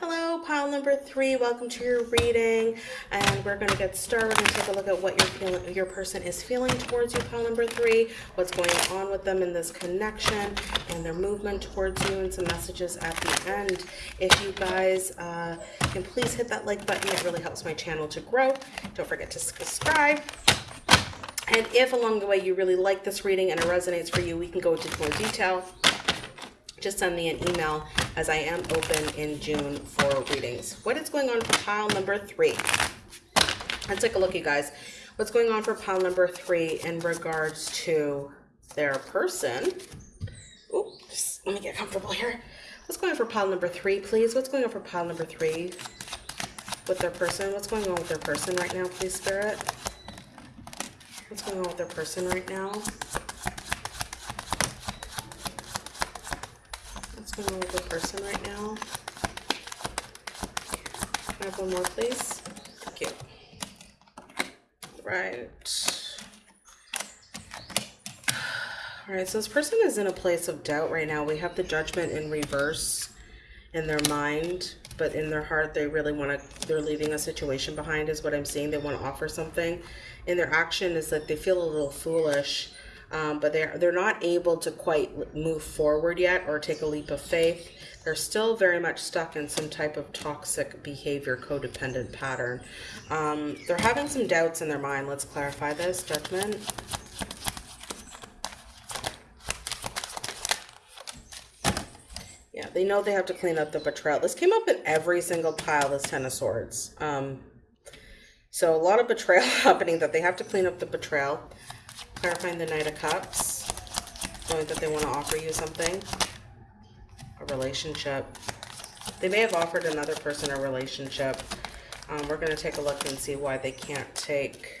Hello, pile number three. Welcome to your reading. And we're going to get started and take a look at what your feeling, your person is feeling towards you, pile number three, what's going on with them in this connection and their movement towards you and some messages at the end. If you guys uh, can please hit that like button, it really helps my channel to grow. Don't forget to subscribe. And if along the way you really like this reading and it resonates for you, we can go into more detail just send me an email as I am open in June for readings. What is going on for pile number three? Let's take a look, you guys. What's going on for pile number three in regards to their person? Just let me get comfortable here. What's going on for pile number three, please? What's going on for pile number three with their person? What's going on with their person right now, please, Spirit? What's going on with their person right now? With the person right now? Can I have one more, please? Thank you. Right. All right, so this person is in a place of doubt right now. We have the judgment in reverse in their mind, but in their heart, they really want to, they're leaving a situation behind, is what I'm seeing. They want to offer something. In their action, is that they feel a little foolish, um, but they're, they're not able to quite move forward yet or take a leap of faith. They're still very much stuck in some type of toxic behavior, codependent pattern. Um, they're having some doubts in their mind. Let's clarify this. Judgment. Yeah, they know they have to clean up the betrayal. This came up in every single pile, this Ten of Swords. Um, so a lot of betrayal happening that they have to clean up the betrayal. Clarifying the Knight of Cups. Knowing that they want to offer you something. A relationship. They may have offered another person a relationship. Um, we're going to take a look and see why they can't take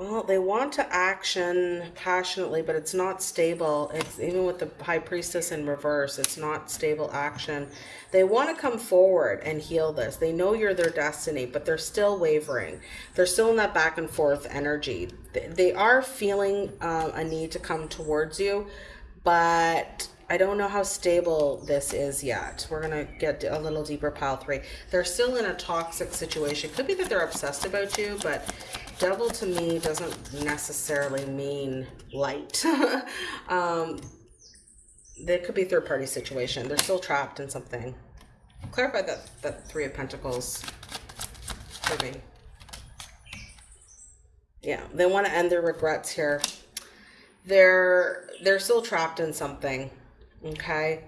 Well, they want to action passionately, but it's not stable. It's even with the high priestess in reverse, it's not stable action. They want to come forward and heal this. They know you're their destiny, but they're still wavering. They're still in that back and forth energy. They are feeling uh, a need to come towards you, but I don't know how stable this is yet. We're going to get a little deeper pile three. They're still in a toxic situation. Could be that they're obsessed about you, but devil to me doesn't necessarily mean light. um, there could be third party situation. They're still trapped in something. Clarify that, that three of pentacles for me. Yeah, they want to end their regrets here. They're they're still trapped in something, okay?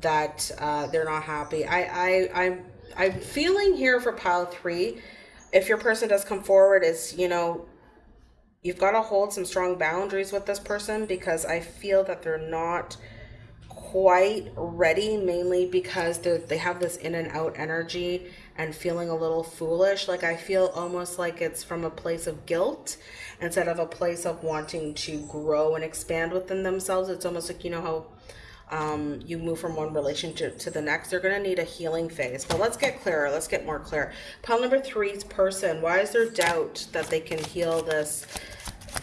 That uh, they're not happy. I I I'm I'm feeling here for pile three if your person does come forward is, you know, you've got to hold some strong boundaries with this person because I feel that they're not quite ready mainly because they they have this in and out energy and feeling a little foolish. Like i feel almost like it's from a place of guilt instead of a place of wanting to grow and expand within themselves. It's almost like you know how um, you move from one relationship to the next, they're going to need a healing phase. But let's get clearer. Let's get more clear. Pile number three's person. Why is there doubt that they can heal this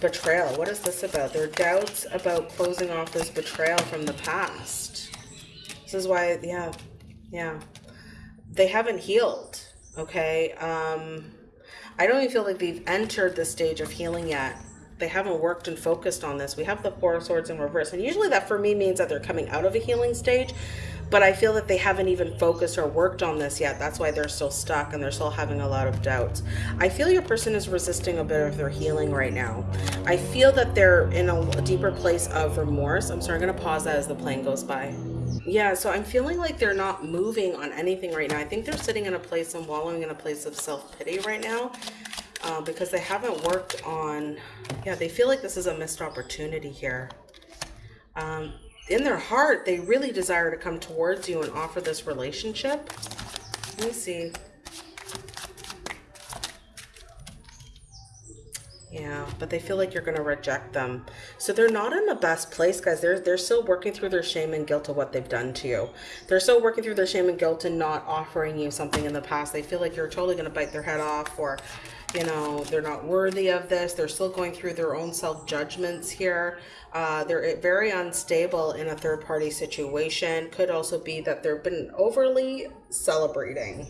betrayal? What is this about? There are doubts about closing off this betrayal from the past. This is why, yeah, yeah. They haven't healed, okay? Um, I don't even feel like they've entered the stage of healing yet they haven't worked and focused on this. We have the Four of Swords in reverse. And usually that for me means that they're coming out of a healing stage. But I feel that they haven't even focused or worked on this yet. That's why they're still stuck and they're still having a lot of doubts. I feel your person is resisting a bit of their healing right now. I feel that they're in a deeper place of remorse. I'm sorry, I'm going to pause that as the plane goes by. Yeah, so I'm feeling like they're not moving on anything right now. I think they're sitting in a place and wallowing in a place of self-pity right now uh, because they haven't worked on, yeah, they feel like this is a missed opportunity here. Um, in their heart, they really desire to come towards you and offer this relationship. Let me see. Yeah, but they feel like you're going to reject them. So they're not in the best place, guys. They're, they're still working through their shame and guilt of what they've done to you. They're still working through their shame and guilt and not offering you something in the past. They feel like you're totally going to bite their head off or you know, they're not worthy of this. They're still going through their own self-judgments here. Uh, they're very unstable in a third-party situation. Could also be that they've been overly celebrating.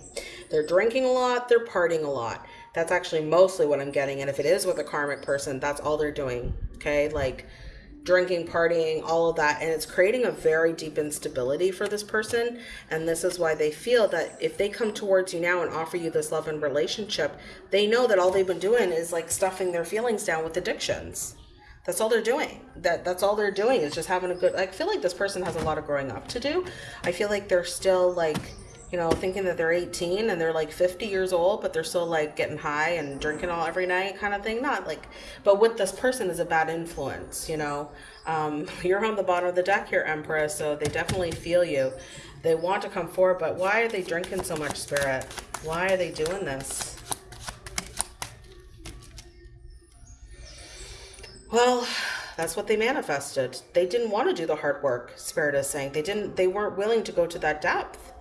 They're drinking a lot. They're partying a lot. That's actually mostly what I'm getting. And if it is with a karmic person, that's all they're doing. Okay, like drinking, partying, all of that. And it's creating a very deep instability for this person. And this is why they feel that if they come towards you now and offer you this love and relationship, they know that all they've been doing is like stuffing their feelings down with addictions. That's all they're doing. That that's all they're doing is just having a good I feel like this person has a lot of growing up to do. I feel like they're still like you know, thinking that they're 18 and they're like 50 years old, but they're still like getting high and drinking all every night kind of thing. Not like, but with this person is a bad influence, you know. Um, you're on the bottom of the deck here, Empress, so they definitely feel you. They want to come forward, but why are they drinking so much spirit? Why are they doing this? Well, that's what they manifested. They didn't want to do the hard work, Spirit is saying. They didn't, they weren't willing to go to that depth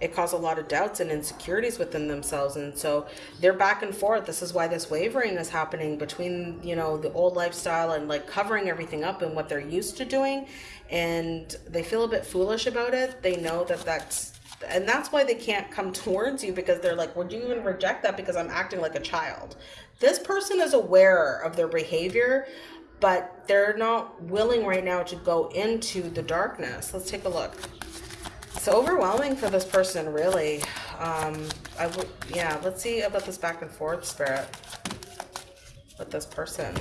it caused a lot of doubts and insecurities within themselves. And so they're back and forth. This is why this wavering is happening between, you know, the old lifestyle and like covering everything up and what they're used to doing. And they feel a bit foolish about it. They know that that's and that's why they can't come towards you because they're like, would you even reject that because I'm acting like a child? This person is aware of their behavior, but they're not willing right now to go into the darkness. Let's take a look. It's overwhelming for this person, really. Um, I would, yeah, let's see about this back and forth spirit with this person.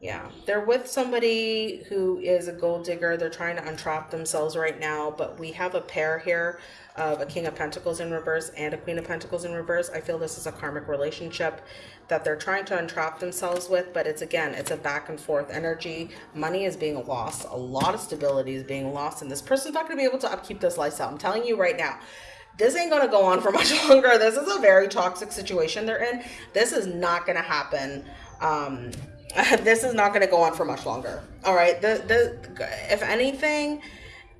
Yeah, they're with somebody who is a gold digger. They're trying to untrap themselves right now, but we have a pair here of a King of Pentacles in reverse and a Queen of Pentacles in reverse. I feel this is a karmic relationship that they're trying to untrap themselves with, but it's again, it's a back and forth energy. Money is being lost. A lot of stability is being lost, and this person's not going to be able to upkeep this lifestyle. I'm telling you right now this ain't going to go on for much longer. This is a very toxic situation they're in. This is not going to happen. Um, this is not going to go on for much longer. All right. The, the, if anything,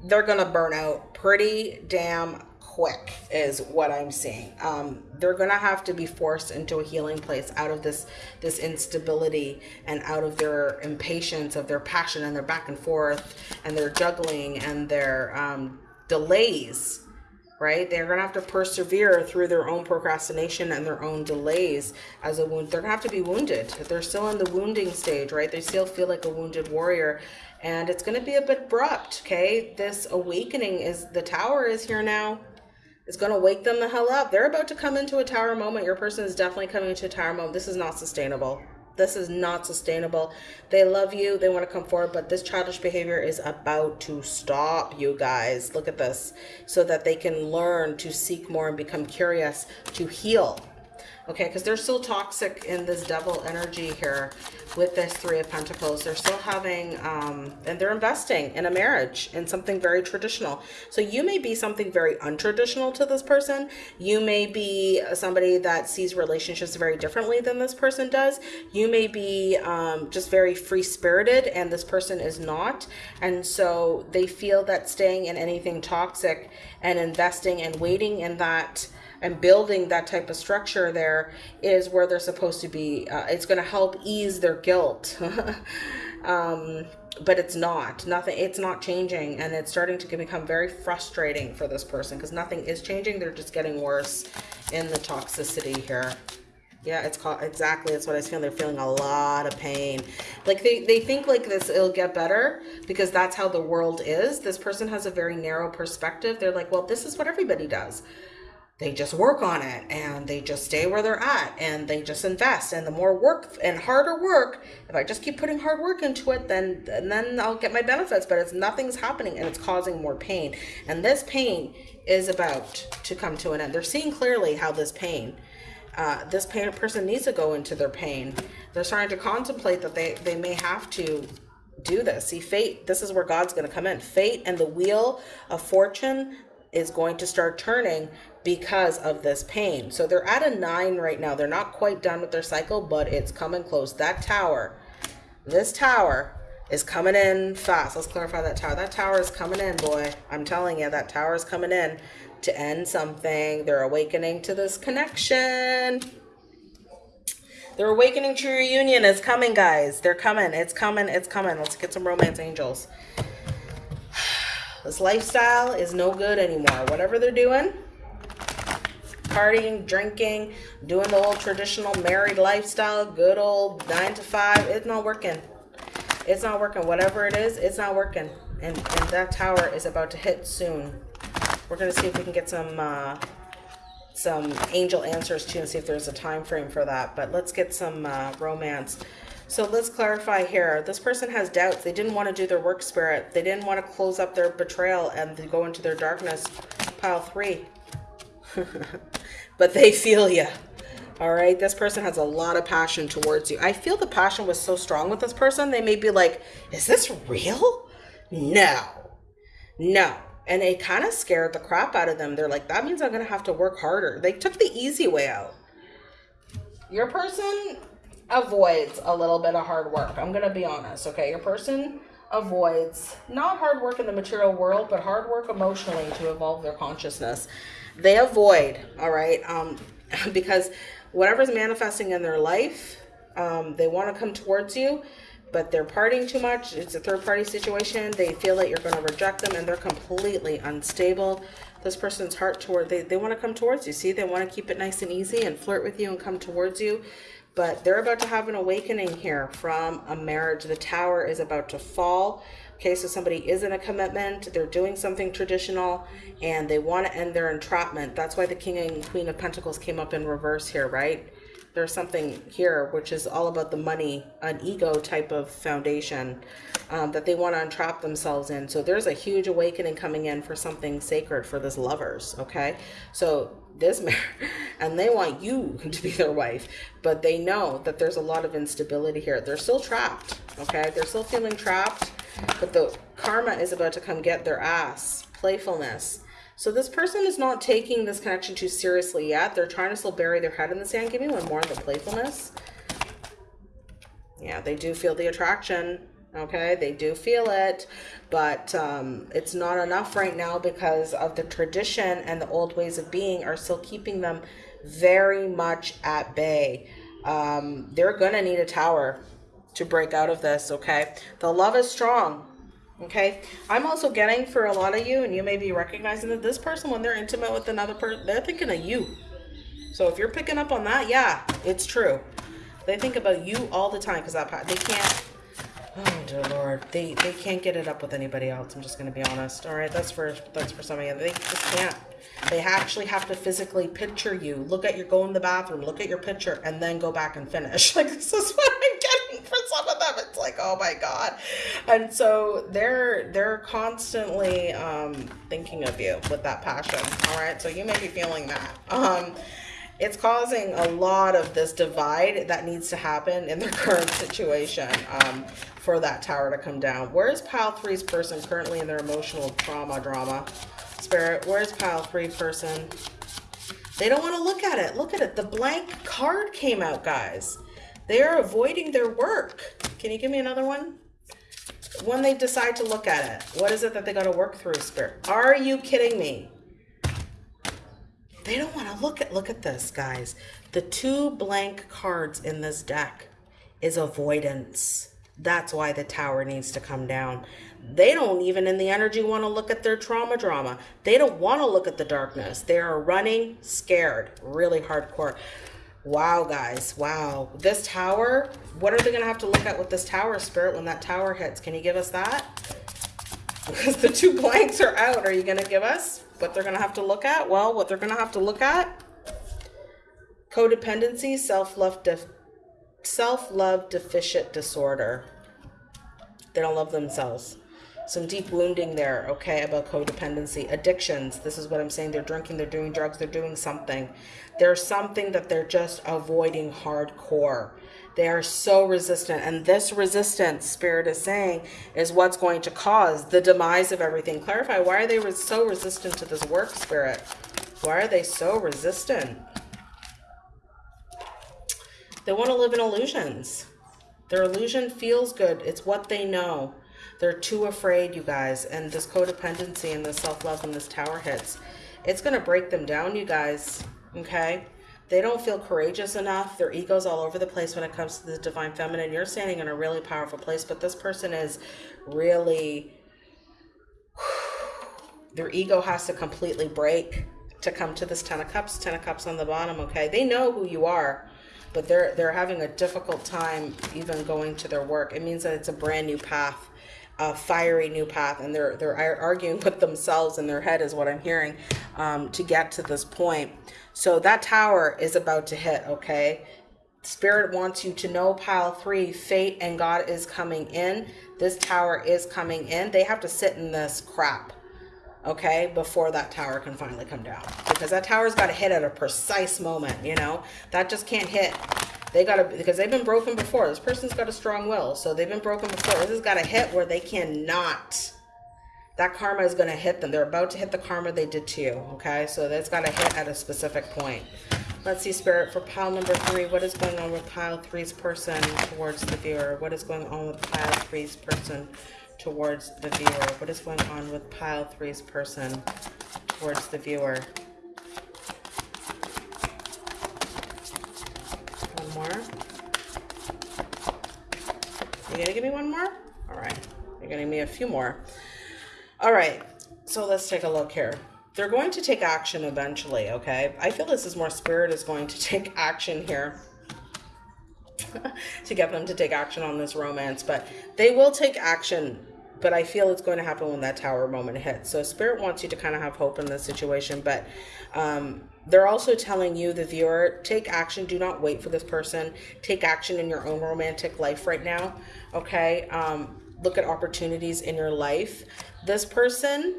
they're going to burn out pretty damn quick is what I'm seeing. Um, they're going to have to be forced into a healing place out of this, this instability and out of their impatience of their passion and their back and forth and their juggling and their, um, delays right? They're going to have to persevere through their own procrastination and their own delays as a wound. They're going to have to be wounded. They're still in the wounding stage, right? They still feel like a wounded warrior. And it's going to be a bit abrupt, okay? This awakening is, the tower is here now. It's going to wake them the hell up. They're about to come into a tower moment. Your person is definitely coming into a tower moment. This is not sustainable this is not sustainable. They love you. They want to come forward, but this childish behavior is about to stop, you guys. Look at this. So that they can learn to seek more and become curious to heal okay because they're still toxic in this devil energy here with this three of pentacles. They're still having um and they're investing in a marriage in something very traditional. So you may be something very untraditional to this person. You may be somebody that sees relationships very differently than this person does. You may be um, just very free-spirited and this person is not. And so they feel that staying in anything toxic and investing and waiting in that and building that type of structure there is where they're supposed to be. Uh, it's going to help ease their guilt. um, but it's not. Nothing it's not changing and it's starting to become very frustrating for this person because nothing is changing. They're just getting worse in the toxicity here. Yeah it's called exactly that's what i was feeling. They're feeling a lot of pain. Like they they think like this it'll get better because that's how the world is. This person has a very narrow perspective. They're like well this is what everybody does they just work on it and they just stay where they're at and they just invest. And the more work and harder work if i just keep putting hard work into it then and then i'll get my benefits. But it's nothing's happening and it's causing more pain. And this pain is about to come to an end. They're seeing clearly how this pain uh, this pain person needs to go into their pain. They're starting to contemplate that they they may have to do this. See fate this is where god's going to come in. Fate and the wheel of fortune is going to start turning because of this pain. So they're at a nine right now. They're not quite done with their cycle, but it's coming close. That tower, this tower is coming in fast. Let's clarify that tower. That tower is coming in, boy. I'm telling you, that tower is coming in to end something. They're awakening to this connection. Their awakening to reunion is coming, guys. They're coming. It's coming. It's coming. Let's get some romance angels. This lifestyle is no good anymore. Whatever they're doing, partying, drinking, doing the old traditional married lifestyle, good old nine to five. It's not working. It's not working. Whatever it is, it's not working. And, and that tower is about to hit soon. We're going to see if we can get some uh, some angel answers too and see if there's a time frame for that. But let's get some uh, romance. So let's clarify here. This person has doubts. They didn't want to do their work spirit. They didn't want to close up their betrayal and go into their darkness. Pile three. but they feel you. All right. This person has a lot of passion towards you. I feel the passion was so strong with this person. They may be like, is this real? No, no. And it kind of scared the crap out of them. They're like, that means I'm going to have to work harder. They took the easy way out. Your person avoids a little bit of hard work. I'm going to be honest. Okay. Your person avoids not hard work in the material world, but hard work emotionally to evolve their consciousness. They avoid, all right, um, because whatever's manifesting in their life, um, they want to come towards you, but they're partying too much. It's a third party situation. They feel that you're going to reject them and they're completely unstable. This person's heart toward, they, they want to come towards you. See, they want to keep it nice and easy and flirt with you and come towards you but they're about to have an awakening here from a marriage. The tower is about to fall. Okay, so somebody is in a commitment, they're doing something traditional, and they want to end their entrapment. That's why the King and Queen of Pentacles came up in reverse here, right? There's something here which is all about the money, an ego type of foundation um, that they want to entrap themselves in. So there's a huge awakening coming in for something sacred for this lovers, okay? So this man and they want you to be their wife but they know that there's a lot of instability here they're still trapped okay they're still feeling trapped but the karma is about to come get their ass playfulness so this person is not taking this connection too seriously yet. They're trying to still bury their head in the sand give me one more of the playfulness. Yeah they do feel the attraction okay? They do feel it but um, it's not enough right now because of the tradition and the old ways of being are still keeping them very much at bay. Um, they're gonna need a tower to break out of this okay? The love is strong okay i'm also getting for a lot of you and you may be recognizing that this person when they're intimate with another person they're thinking of you so if you're picking up on that yeah it's true they think about you all the time because that they can't Oh dear lord, they they can't get it up with anybody else. I'm just gonna be honest. All right, that's for that's for some of you. They just can't. They actually have to physically picture you. Look at your go in the bathroom, look at your picture, and then go back and finish. Like this is what I'm getting for some of them. It's like oh my god, and so they're they're constantly um, thinking of you with that passion. All right, so you may be feeling that. Um, it's causing a lot of this divide that needs to happen in their current situation. Um, for that tower to come down. Where's pile three's person currently in their emotional trauma drama? Spirit, where's pile three person? They don't want to look at it. Look at it. The blank card came out, guys. They are avoiding their work. Can you give me another one? When they decide to look at it, what is it that they got to work through, Spirit? Are you kidding me? They don't want to look at, look at this, guys. The two blank cards in this deck is avoidance. That's why the tower needs to come down. They don't even in the energy want to look at their trauma drama. They don't want to look at the darkness. They are running scared, really hardcore. Wow, guys. Wow. This tower, what are they going to have to look at with this tower spirit when that tower hits? Can you give us that? Because the two blanks are out. Are you going to give us what they're going to have to look at? Well, what they're going to have to look at codependency, self-love self-love deficit disorder. They don't love themselves. Some deep wounding there, okay, about codependency. Addictions, this is what I'm saying. They're drinking, they're doing drugs, they're doing something. There's something that they're just avoiding hardcore. They are so resistant. And this resistance, Spirit is saying, is what's going to cause the demise of everything. Clarify, why are they so resistant to this work, Spirit? Why are they so resistant? They want to live in illusions. Their illusion feels good. It's what they know. They're too afraid, you guys. And this codependency and this self-love and this tower hits, it's going to break them down, you guys. Okay? They don't feel courageous enough. Their ego's all over the place when it comes to the divine feminine. You're standing in a really powerful place, but this person is really... Their ego has to completely break to come to this Ten of Cups. Ten of Cups on the bottom, okay? They know who you are but they're they're having a difficult time even going to their work. It means that it's a brand new path, a fiery new path, and they're they're arguing with themselves in their head is what I'm hearing um, to get to this point. So that tower is about to hit. Okay, Spirit wants you to know pile three, fate and God is coming in. This tower is coming in. They have to sit in this crap okay, before that tower can finally come down. Because that tower's got to hit at a precise moment, you know? That just can't hit. They got to, because they've been broken before. This person's got a strong will, so they've been broken before. This has got a hit where they cannot. That karma is going to hit them. They're about to hit the karma they did to you, okay? So that's got to hit at a specific point. Let's see, Spirit, for pile number three, what is going on with pile three's person towards the viewer? What is going on with pile three's person towards the viewer? What is going on with pile three's person towards the viewer? One more. You gonna give me one more? All right. You're gonna give me a few more. All right. So let's take a look here. They're going to take action eventually, okay? I feel this is more spirit is going to take action here to get them to take action on this romance, but they will take action. But I feel it's going to happen when that tower moment hits. So spirit wants you to kind of have hope in this situation, but um, they're also telling you, the viewer, take action. Do not wait for this person. Take action in your own romantic life right now. Okay. Um, look at opportunities in your life. This person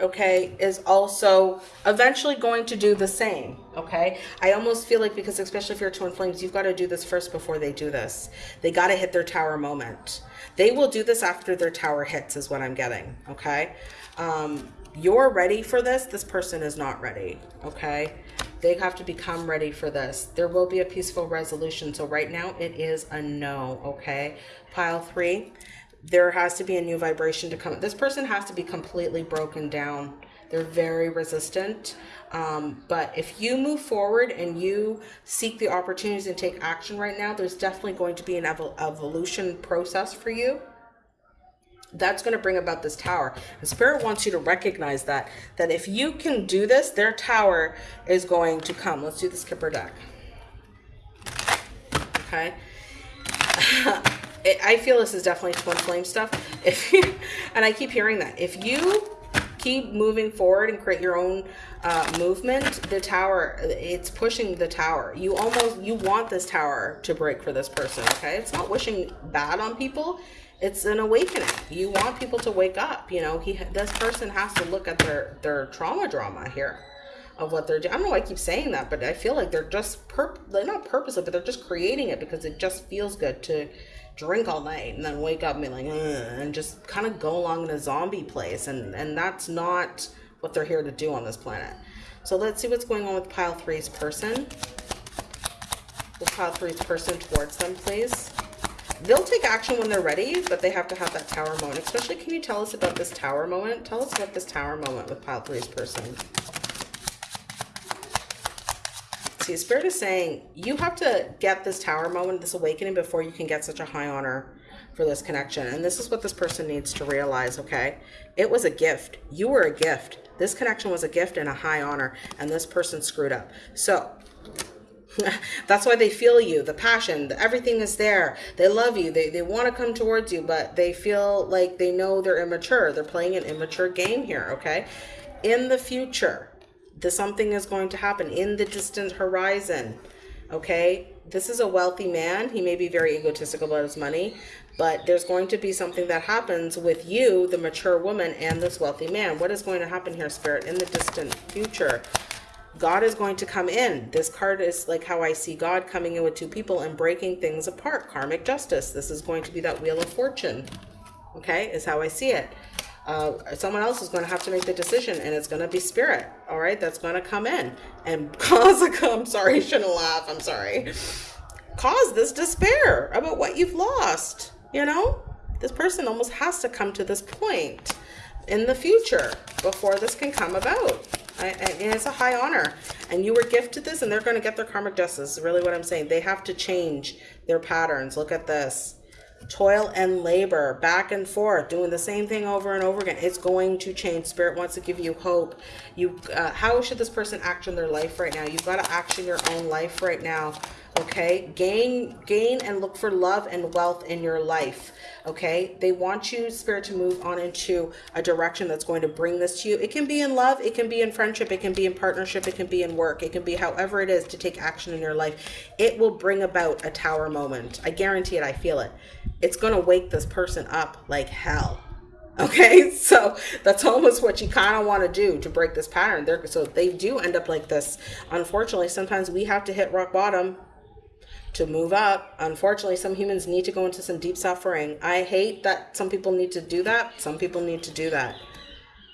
okay, is also eventually going to do the same, okay? I almost feel like because especially if you're twin flames, you've got to do this first before they do this. They got to hit their tower moment. They will do this after their tower hits is what I'm getting, okay? Um, you're ready for this. This person is not ready, okay? They have to become ready for this. There will be a peaceful resolution. So right now it is a no, okay? Pile three, there has to be a new vibration to come. This person has to be completely broken down. They're very resistant. Um, but if you move forward and you seek the opportunities and take action right now, there's definitely going to be an evol evolution process for you that's going to bring about this tower and spirit wants you to recognize that that if you can do this their tower is going to come let's do the skipper deck okay I feel this is definitely twin flame stuff. If you, and I keep hearing that if you keep moving forward and create your own uh, movement, the tower, it's pushing the tower. You almost, you want this tower to break for this person, okay? It's not wishing bad on people. It's an awakening. You want people to wake up. You know, he, this person has to look at their, their trauma drama here of what they're doing. I don't know why I keep saying that, but I feel like they're just, perp they're not purposely, but they're just creating it because it just feels good to drink all night and then wake up and be like, and just kind of go along in a zombie place. And, and that's not what they're here to do on this planet. So let's see what's going on with pile three's person. With pile three's person towards them, please. They'll take action when they're ready, but they have to have that tower moment. Especially, can you tell us about this tower moment? Tell us about this tower moment with pile three's person. see, Spirit is saying you have to get this tower moment, this awakening before you can get such a high honor for this connection. And this is what this person needs to realize, okay? It was a gift. You were a gift. This connection was a gift and a high honor, and this person screwed up. So that's why they feel you, the passion, everything is there. They love you. They, they want to come towards you, but they feel like they know they're immature. They're playing an immature game here, okay? In the future, the something is going to happen in the distant horizon okay this is a wealthy man he may be very egotistical about his money but there's going to be something that happens with you the mature woman and this wealthy man what is going to happen here spirit in the distant future God is going to come in. This card is like how I see God coming in with two people and breaking things apart. Karmic justice. This is going to be that wheel of fortune. Okay, is how I see it. Uh, someone else is going to have to make the decision and it's going to be spirit. All right? That's going to come in. And cause a i'm sorry shouldn't laugh. I'm sorry. Cause this despair about what you've lost you know? This person almost has to come to this point in the future before this can come about I, and it's a high honor. And you were gifted this and they're going to get their karmic justice is really what i'm saying. They have to change their patterns. Look at this. Toil and labor back and forth doing the same thing over and over again. It's going to change. Spirit wants to give you hope. You uh, how should this person act in their life right now? You've got to action your own life right now okay? Gain gain and look for love and wealth in your life okay? They want you spirit to move on into a direction that's going to bring this to you. It can be in love it can be in friendship it can be in partnership it can be in work it can be however it is to take action in your life. It will bring about a tower moment. I guarantee it i feel it. It's going to wake this person up like hell okay? So that's almost what you kind of want to do to break this pattern. There so they do end up like this. Unfortunately sometimes we have to hit rock bottom to move up. Unfortunately, some humans need to go into some deep suffering. I hate that some people need to do that. Some people need to do that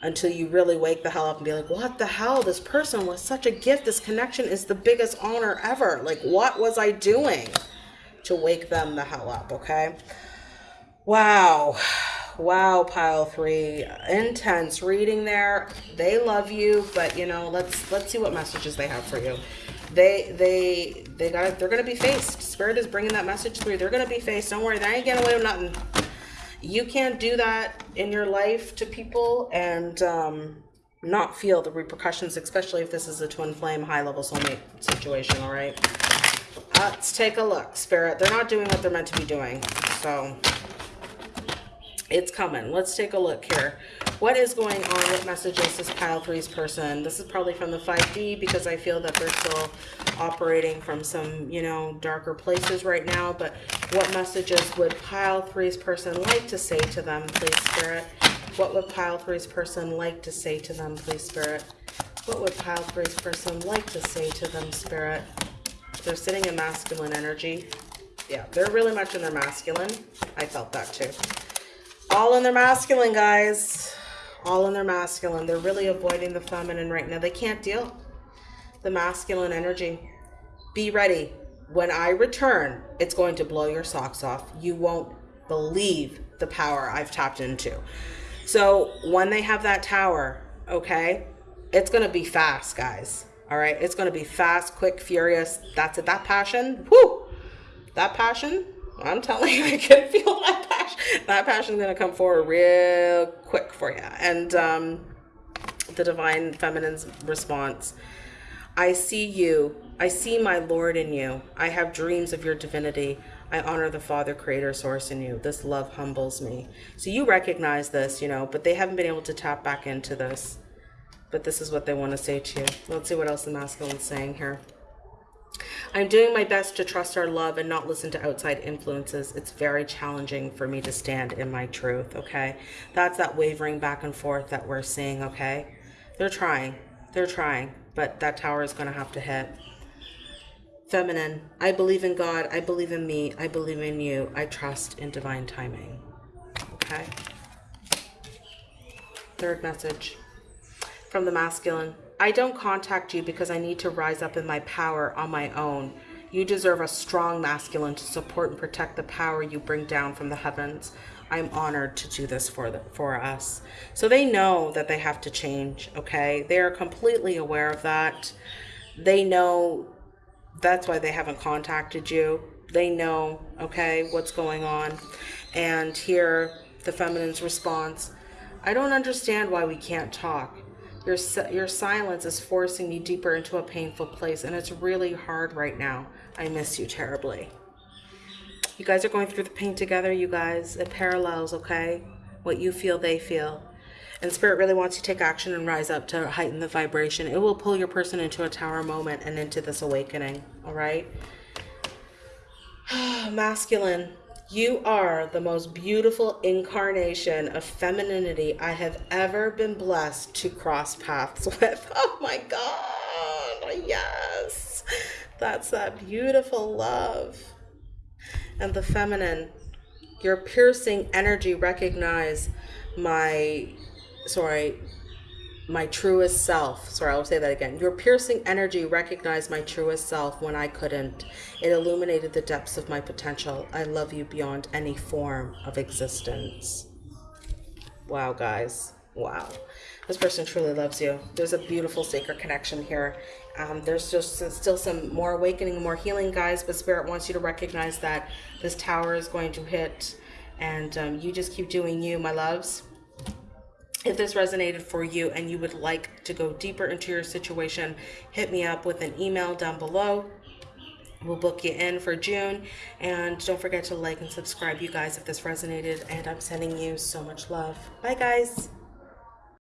until you really wake the hell up and be like, what the hell? This person was such a gift. This connection is the biggest honor ever. Like, what was I doing to wake them the hell up? Okay. Wow. wow, pile three, intense reading there. They love you, but you know, let's let's see what messages they have for you. They they they got they're gonna be faced. Spirit is bringing that message through. They're gonna be faced. Don't worry, they ain't getting away with nothing. You can't do that in your life to people and um, not feel the repercussions, especially if this is a twin flame high level soulmate situation. All right. Let's take a look, Spirit. They're not doing what they're meant to be doing. So it's coming. Let's take a look here. What is going on? What messages is this pile three's person? This is probably from the 5D because I feel that they're still operating from some, you know, darker places right now. But what messages would pile three's person like to say to them, please, Spirit? What would pile three's person like to say to them, please, Spirit? What would pile three's person like to say to them, Spirit? They're sitting in masculine energy. Yeah, they're really much in their masculine. I felt that too. All in their masculine, guys. All in their masculine. They're really avoiding the feminine right now. They can't deal the masculine energy. Be ready. When I return, it's going to blow your socks off. You won't believe the power I've tapped into. So when they have that tower, okay, it's going to be fast, guys. All right. It's going to be fast, quick, furious. That's it. That passion. Whoo! That passion. I'm telling you, I can feel that passion. That passion is going to come forward real quick for you. And um, the divine feminine's response. I see you. I see my Lord in you. I have dreams of your divinity. I honor the Father, Creator, Source in you. This love humbles me. So you recognize this, you know, but they haven't been able to tap back into this but this is what they want to say to you. Let's see what else the masculine is saying here. I'm doing my best to trust our love and not listen to outside influences. It's very challenging for me to stand in my truth, okay? That's that wavering back and forth that we're seeing, okay? They're trying. They're trying, but that tower is going to have to hit. Feminine, I believe in God. I believe in me. I believe in you. I trust in divine timing. Okay? Third message from the masculine. I don't contact you because I need to rise up in my power on my own. You deserve a strong masculine to support and protect the power you bring down from the heavens. I'm honored to do this for the, for us. So they know that they have to change, okay? They are completely aware of that. They know that's why they haven't contacted you. They know, okay, what's going on. And here, the feminine's response, I don't understand why we can't talk. Your, your silence is forcing me deeper into a painful place, and it's really hard right now. I miss you terribly. You guys are going through the pain together, you guys. It parallels, okay? What you feel, they feel. And Spirit really wants you to take action and rise up to heighten the vibration. It will pull your person into a tower moment and into this awakening, all right? Masculine. You are the most beautiful incarnation of femininity I have ever been blessed to cross paths with. Oh my God. Yes. That's that beautiful love. And the feminine, your piercing energy recognize my, sorry, my truest self. Sorry, I'll say that again. Your piercing energy recognized my truest self when I couldn't. It illuminated the depths of my potential. I love you beyond any form of existence. Wow, guys. Wow. This person truly loves you. There's a beautiful sacred connection here. Um, there's just still some more awakening, more healing, guys, but Spirit wants you to recognize that this tower is going to hit and um, you just keep doing you, my loves if this resonated for you and you would like to go deeper into your situation, hit me up with an email down below. We'll book you in for June. And don't forget to like and subscribe, you guys, if this resonated. And I'm sending you so much love. Bye, guys.